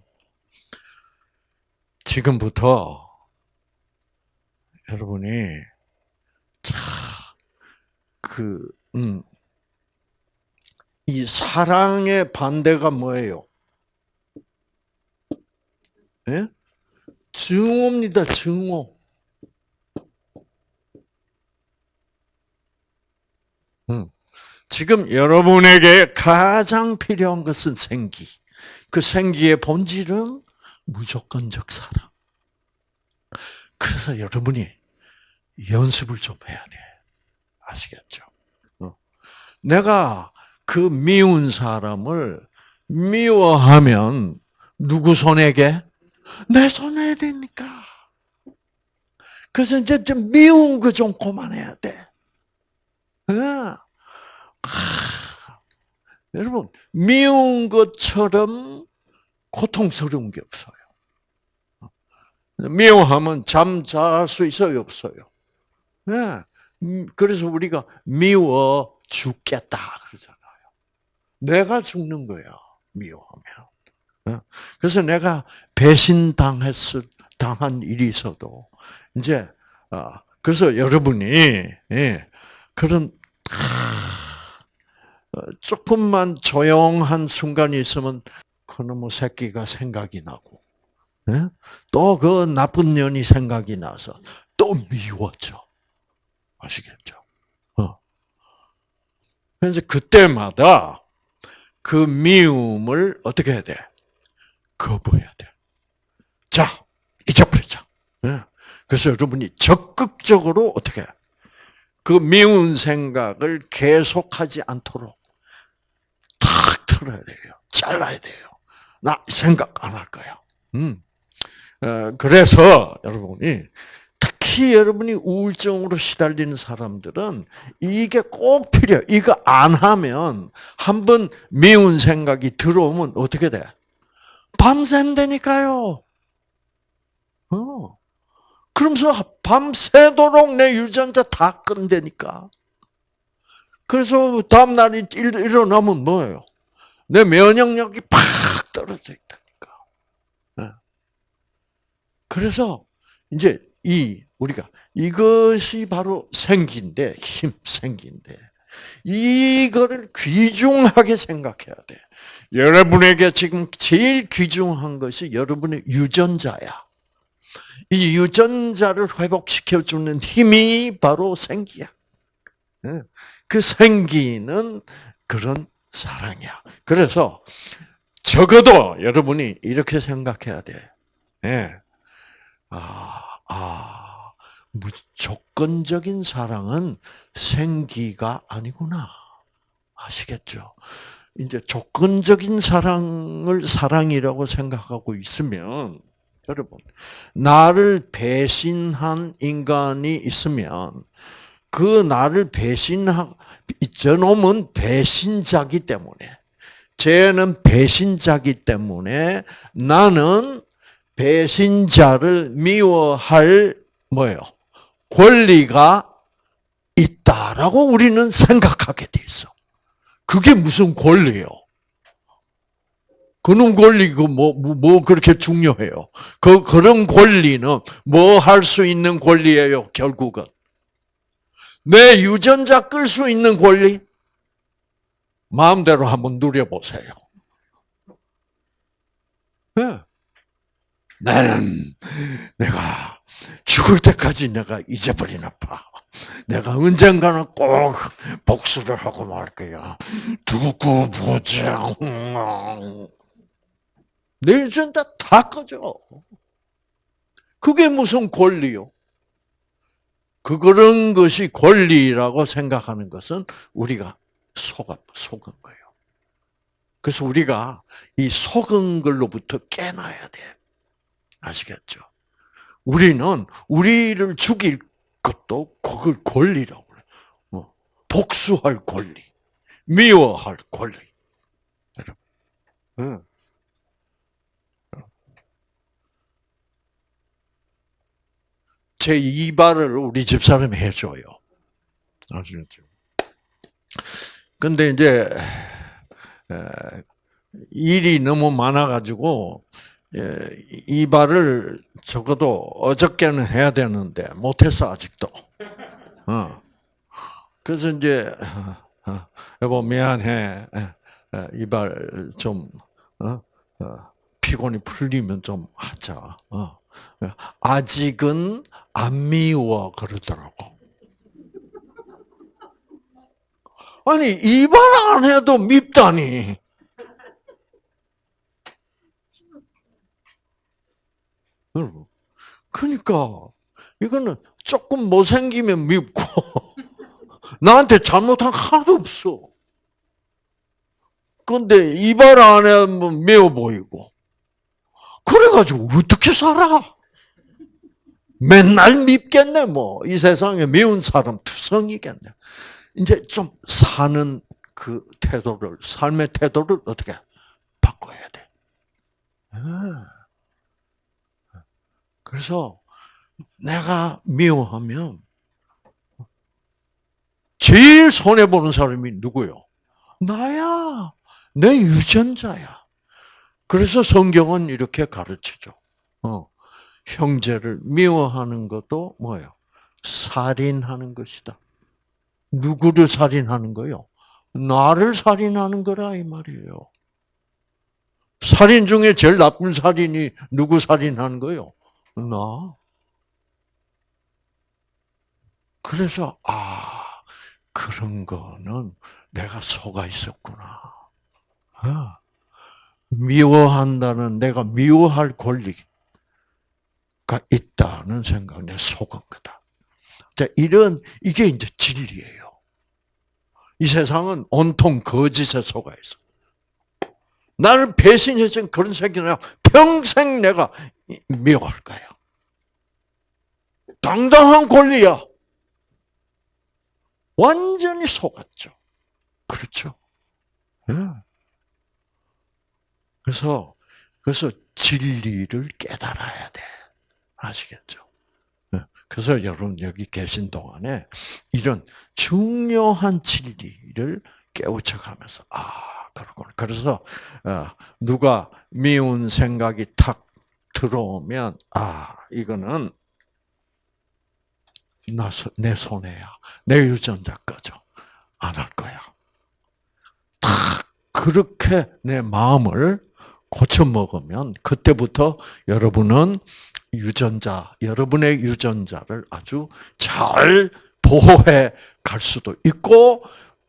S1: 지금부터 여러분이 참 그, 음, 이 사랑의 반대가 뭐예요? 예? 증오입니다, 증오. 지금 여러분에게 가장 필요한 것은 생기. 그 생기의 본질은 무조건적 사랑. 그래서 여러분이 연습을 좀 해야 돼. 아시겠죠? 어. 내가 그 미운 사람을 미워하면 누구 손에게? 내 손에 되니까. 그래서 이제 좀 미운 거 좀 그만해야 돼. 어. 하, 여러분, 미운 것처럼 고통스러운 게 없어요. 미워하면 잠 잘 수 있어요, 없어요? 네. 그래서 우리가 미워 죽겠다 그러잖아요. 내가 죽는 거야, 미워하면. 네. 그래서 내가 배신 당했을, 당한 일이 있어도, 이제, 아, 그래서 여러분이, 예, 그런, 어, 조금만 조용한 순간이 있으면 그놈의 새끼가 생각이 나고 예? 또그 나쁜 년이 생각이 나서 또 미워져. 아시겠죠? 어. 그래서 그때마다 그 미움을 어떻게 해야 돼? 거부해야 돼. 자, 잊어버리자. 예? 그래서 여러분이 적극적으로 어떻게 그 미운 생각을 계속하지 않도록 탁 틀어야 돼요. 잘라야 돼요. 나 생각 안 할 거야. 음. 어, 그래서 여러분이 특히 여러분이 우울증으로 시달리는 사람들은 이게 꼭 필요해요. 이거 안 하면 한 번 미운 생각이 들어오면 어떻게 돼? 밤샌다니까요. 어. 그러면서 밤새도록 내 유전자 다 끈다니까. 그래서 다음날 일어나면 뭐예요? 내 면역력이 팍 떨어져 있다니까. 네. 그래서 이제 이 우리가 이것이 바로 생기인데 힘 생기인데 이거를 귀중하게 생각해야 돼. 여러분에게 지금 제일 귀중한 것이 여러분의 유전자야. 이 유전자를 회복시켜 주는 힘이 바로 생기야. 네. 그 생기는 그런 사랑이야. 그래서 적어도 여러분이 이렇게 생각해야 돼. 예. 아, 아, 무조건적인 사랑은 생기가 아니구나. 아시겠죠? 이제 조건적인 사랑을 사랑이라고 생각하고 있으면, 여러분, 나를 배신한 인간이 있으면, 그 나를 배신하, 저놈은 배신자기 때문에, 쟤는 배신자기 때문에 나는 배신자를 미워할 뭐예요? 권리가 있다라고 우리는 생각하게 돼 있어. 그게 무슨 권리예요? 그런 권리고 뭐, 뭐, 뭐 그렇게 중요해요? 그 그런 권리는 뭐 할 수 있는 권리예요? 결국은 내 유전자 끌 수 있는 권리 마음대로 한번 누려보세요. 네. 나는 내가 죽을 때까지 내가 잊어버리나 봐. 내가 언젠가는 꼭 복수를 하고 말 거야. 두고 보자. 내 유전자 다 꺼져. 그게 무슨 권리요? 그 그런 것이 권리라고 생각하는 것은 우리가 속아, 속은 거예요. 그래서 우리가 이 속은 걸로부터 깨놔야 돼. 아시겠죠? 우리는 우리를 죽일 것도 그걸 권리라고 그래. 뭐 복수할 권리, 미워할 권리. 여러분. 제 이발을 우리 집사람이 해줘요. 아시겠죠? 근데 이제 일이 너무 많아가지고 이발을 적어도 어저께는 해야 되는데 못했어 아직도. 어. 그래서 이제 어, 여보 미안해. 이발 좀 어? 어, 피곤이 풀리면 좀 하자. 어. 아직은 안 미워 그러더라고. 아니 이발 안 해도 밉다니. 그러니까 이거는 조금 못생기면 밉고 <laughs> 나한테 잘못한 하나도 없어. 근데 이발 안 하면 매워 보이고. 그래가지고 어떻게 살아? 맨날 밉겠네, 뭐. 이 세상에 미운 사람 투성이겠네. 이제 좀 사는 그 태도를, 삶의 태도를 어떻게 바꿔야 돼. 예. 그래서 내가 미워하면 제일 손해보는 사람이 누구요? 나야. 내 유전자야. 그래서 성경은 이렇게 가르치죠. 어, 형제를 미워하는 것도 뭐예요? 살인하는 것이다. 누구를 살인하는 거요? 나를 살인하는 거라 이 말이에요. 살인 중에 제일 나쁜 살인이 누구 살인하는 거요? 나. 그래서 아 그런 거는 내가 속아 있었구나. 아, 미워한다는 내가 미워할 권리가 있다는 생각에 속은 거다. 자, 이런 이게 이제 진리예요. 이 세상은 온통 거짓에 속아 있어. 나를 배신해서 그런 새끼는 평생 내가 미워할 거야. 당당한 권리야. 완전히 속았죠. 그렇죠. 예. 그래서 그래서 진리를 깨달아야 돼. 아시겠죠? 예. 그래서 여러분 여기 계신 동안에 이런 중요한 진리를 깨우쳐가면서 아 그렇구나. 그래서 어, 누가 미운 생각이 탁 들어오면 아 이거는 내 손해야. 내 유전자 꺼져. 안 할 거야. 다 그렇게 내 마음을 고쳐 먹으면 그때부터 여러분은 유전자, 여러분의 유전자를 아주 잘 보호해 갈 수도 있고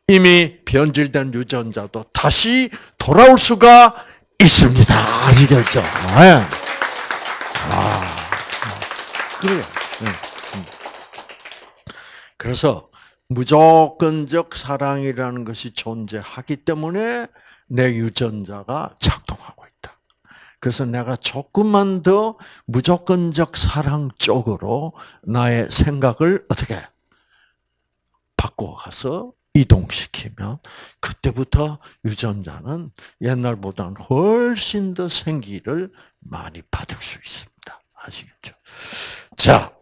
S1: 이미 변질된 유전자도 다시 돌아올 수가 있습니다. 아시겠죠? 네. 아, 그래요. 그래서 무조건적 사랑이라는 것이 존재하기 때문에 내 유전자가 작동하고. 그래서 내가 조금만 더 무조건적 사랑 쪽으로 나의 생각을 어떻게 바꿔가서 이동시키면 그때부터 유전자는 옛날보다는 훨씬 더 생기를 많이 받을 수 있습니다. 아시겠죠? 자,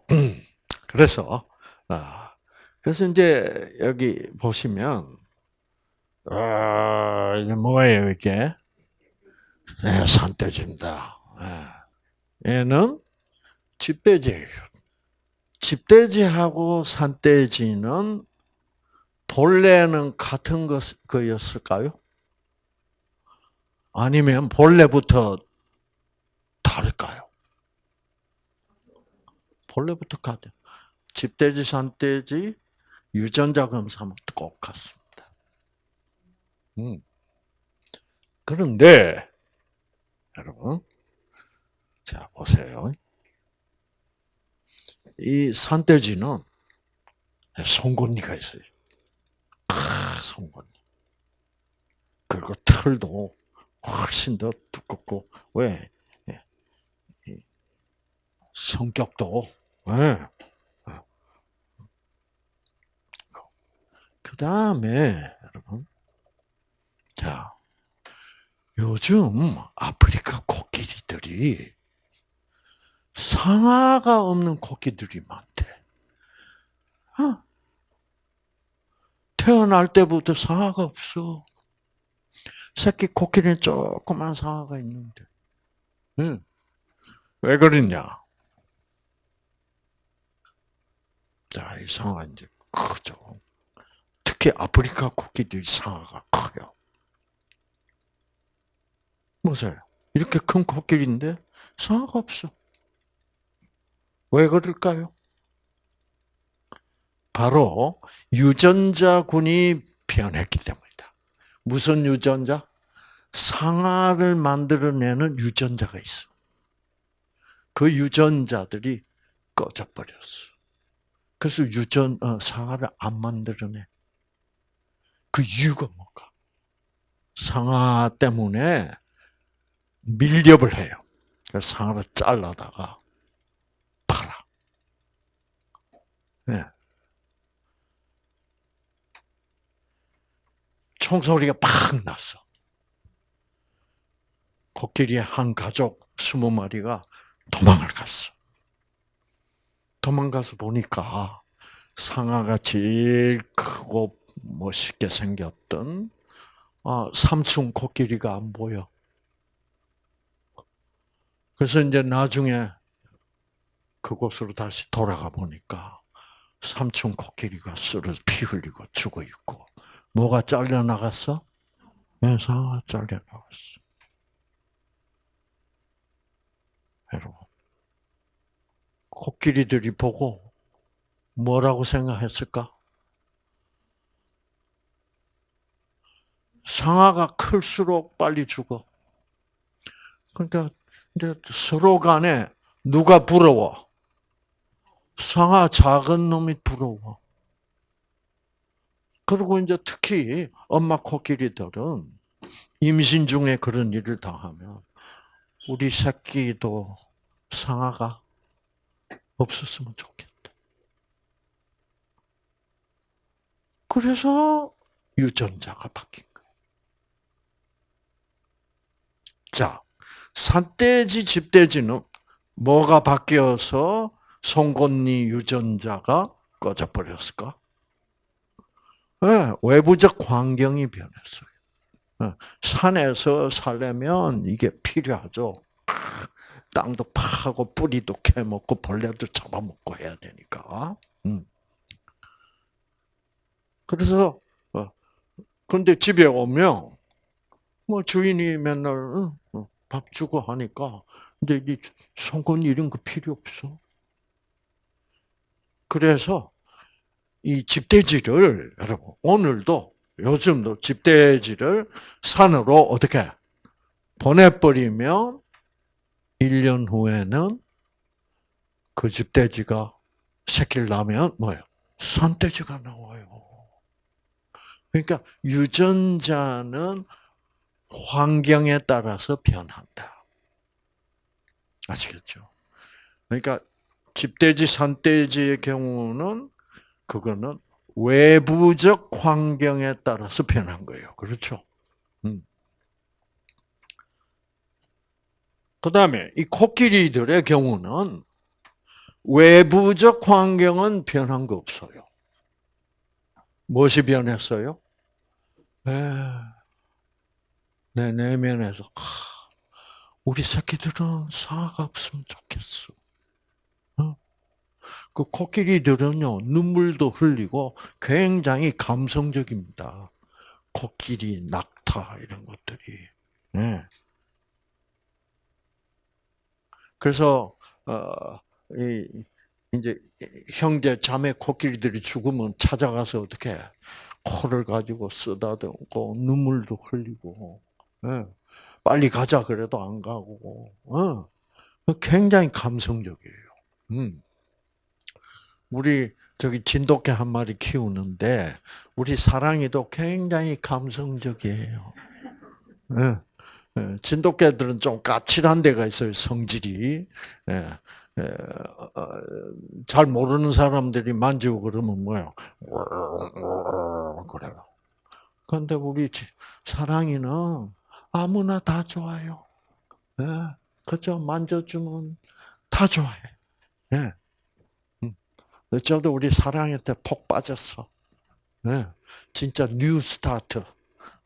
S1: 그래서 아, 그래서 이제 여기 보시면 아, 이게 뭐예요 이게? 네, 산돼지입니다. 네. 얘는 집돼지예요. 집돼지하고 산돼지는 본래는 같은 것, 거였을까요? 아니면 본래부터 다를까요? 본래부터 같아요. 집돼지, 산돼지, 유전자 검사하면 똑같습니다. 음. 그런데 여러분, 자 보세요. 이 산돼지는 송곳니가 있어요. 아, 송곳니. 그리고 털도 훨씬 더 두껍고 왜? 예. 성격도 왜? 그 다음에, 여러분. 자, 요즘 아프리카 코끼리들이 상아가 없는 코끼들이 많대. 어? 태어날 때부터 상아가 없어. 새끼 코끼리는 조그만 상아가 있는데. 응. 왜 그러냐? 자, 이 상아 이제 크죠. 특히 아프리카 코끼리 상아가 커요. 보세요. 이렇게 큰 코끼리인데 상아가 없어. 왜 그럴까요? 바로 유전자군이 변했기 때문이다. 무슨 유전자? 상아를 만들어내는 유전자가 있어. 그 유전자들이 꺼져버렸어. 그래서 유전 어, 상아를 안 만들어내. 그 이유가 뭘까? 상아 때문에 밀렵을 해요. 그래서 상아를 잘라다가 팔아. 네. 총소리가 팍 났어. 코끼리의 한 가족 스무 마리가 도망을 갔어. 도망가서 보니까 상아가 제일 크고 멋있게 생겼던 아, 삼촌 코끼리가 안 보여. 그래서 이제 나중에 그곳으로 다시 돌아가 보니까 삼촌 코끼리가 쓰러 피 흘리고 죽어 있고 뭐가 잘려 나갔어? 네, 상아가 잘려 나갔어. 여러분, 코끼리들이 보고 뭐라고 생각했을까? 상아가 클수록 빨리 죽어. 그러니까 서로 간에 누가 부러워? 상아 작은 놈이 부러워. 그리고 이제 특히 엄마 코끼리들은 임신 중에 그런 일을 당하면 우리 새끼도 상아가 없었으면 좋겠다. 그래서 유전자가 바뀐 거예요. 자, 산돼지, 집돼지는 뭐가 바뀌어서 송곳니 유전자가 꺼져버렸을까? 네, 외부적 환경이 변했어요. 네, 산에서 살려면 이게 필요하죠. 땅도 파고 뿌리도 캐먹고 벌레도 잡아먹고 해야 되니까. 음. 그래서 그런데 집에 오면 뭐 주인이 맨날 밥 주고 하니까 근데 이 송곳니 이런 거 필요 없어. 그래서 이 집돼지를 여러분 오늘도 요즘도 집돼지를 산으로 어떻게 보내버리면 1년 후에는 그 집돼지가 새끼를 낳으면 뭐예요? 산돼지가 나와요. 그러니까 유전자는 환경에 따라서 변한다. 아시겠죠? 그러니까 집돼지, 산돼지의 경우는 그거는 외부적 환경에 따라서 변한 거예요. 그렇죠? 음. 그 다음에 이 코끼리들의 경우는 외부적 환경은 변한 거 없어요. 무엇이 변했어요? 네, 내 내면에서 우리 새끼들은 사가 없으면 좋겠어. 그 코끼리들은요 눈물도 흘리고 굉장히 감성적입니다. 코끼리, 낙타 이런 것들이. 네. 그래서 어, 이, 이제 형제 자매 코끼리들이 죽으면 찾아가서 어떻게 코를 가지고 쓰다듬고 눈물도 흘리고 네. 빨리 가자 그래도 안 가고 어. 굉장히 감성적이에요. 음. 우리 저기 진돗개 한 마리 키우는데 우리 사랑이도 굉장히 감성적이에요. 네. 진돗개들은 좀 까칠한 데가 있어요, 성질이. 예, 예, 어, 잘 모르는 사람들이 만지고 그러면 뭐요? 그래요. 그런데 우리 사랑이는 아무나 다 좋아요. 예, 그죠? 만져주면 다 좋아해. 예. 음. 저도 우리 사랑한테 폭 빠졌어. 예. 진짜 new start.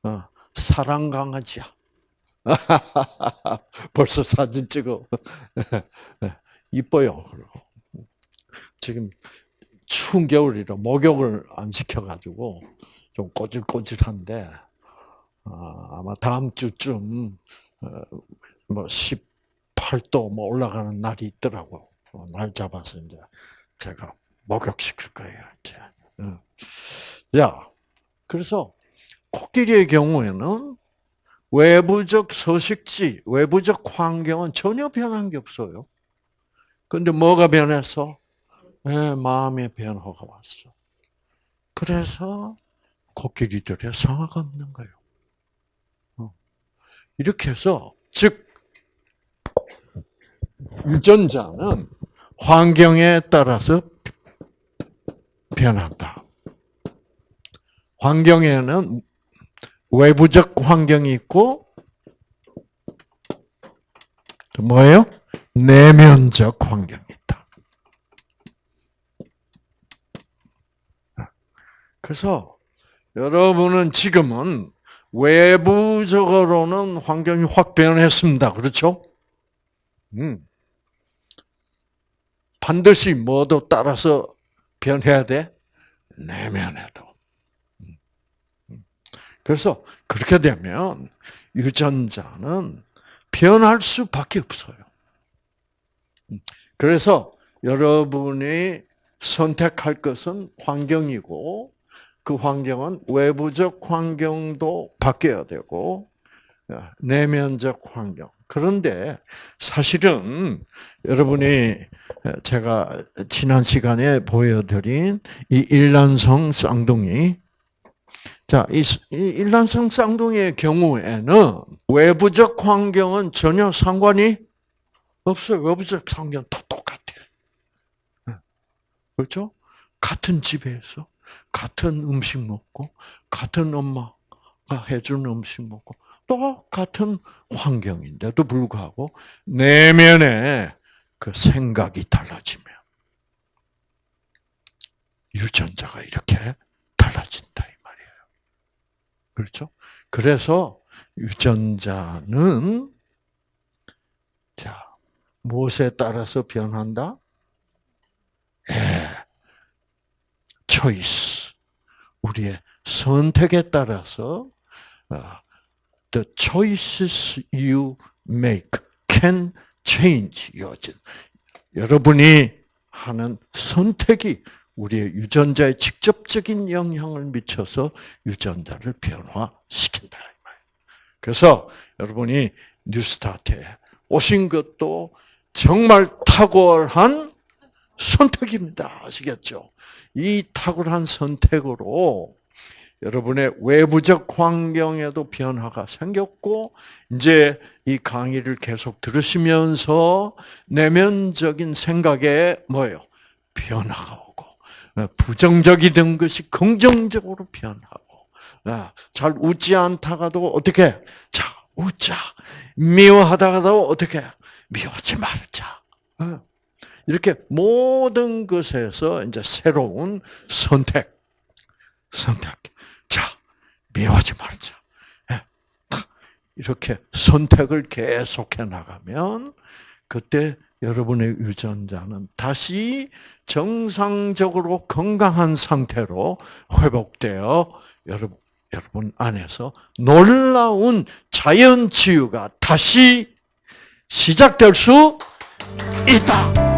S1: 어, 사랑 강아지야. <laughs> 벌써 사진 찍어. 이뻐요. 그리고 지금 추운 겨울이라 목욕을 안 시켜가지고 좀 꼬질꼬질한데 어, 아마 다음 주쯤 어, 뭐 18도 뭐 올라가는 날이 있더라고. 어, 날 잡아서 이제 제가 목욕시킬 거예요. 이제. 어. 야, 그래서 코끼리의 경우에는 외부적 서식지, 외부적 환경은 전혀 변한 게 없어요. 근데 뭐가 변했어? 네, 마음의 변화가 왔어. 그래서 코끼리들의 성화가 없는 거예요. 어. 이렇게 해서, 즉, 유전자는 환경에 따라서 변한다. 환경에는 외부적 환경이 있고, 또 뭐예요? 내면적 환경이 있다. 그래서 여러분은 지금은 외부적으로는 환경이 확 변했습니다. 그렇죠? 음. 반드시 뭐도 따라서 변해야 돼? 내면에도. 음. 음. 그래서 그렇게 되면 유전자는 변할 수밖에 없어요. 음. 그래서 여러분이 선택할 것은 환경이고 그 환경은 외부적 환경도 바뀌어야 되고 내면적 환경. 그런데 사실은 여러분이 제가 지난 시간에 보여드린 이 일란성 쌍둥이 자, 이 일란성 쌍둥이의 경우에는 외부적 환경은 전혀 상관이 없어요. 외부적 환경 다 똑같아. 그렇죠? 같은 집에서 같은 음식 먹고 같은 엄마가 해주는 음식 먹고 똑같은 환경인데도 불구하고 내면에 그 생각이 달라지면 유전자가 이렇게 달라진다 이 말이에요. 그렇죠? 그래서 유전자는 자 무엇에 따라서 변한다? 예, 초이 스 우리의 선택에 따라서 어, the choices you make can change your 여러분이 하는 선택이 우리의 유전자에 직접적인 영향을 미쳐서 유전자를 변화시킨다. 그래서 여러분이 뉴스타트에 오신 것도 정말 탁월한 선택입니다. 아시겠죠? 이 탁월한 선택으로 여러분의 외부적 환경에도 변화가 생겼고, 이제 이 강의를 계속 들으시면서 내면적인 생각에 뭐예요? 변화가 오고, 부정적이던 것이 긍정적으로 변하고, 잘 웃지 않다가도 어떻게? 자, 웃자. 미워하다가도 어떻게? 미워하지 말자. 이렇게 모든 것에서 이제 새로운 선택, 선택. 자, 미워하지 말자. 예, 이렇게 선택을 계속해 나가면 그때 여러분의 유전자는 다시 정상적으로 건강한 상태로 회복되어 여러분, 여러분 안에서 놀라운 자연 치유가 다시 시작될 수 있다.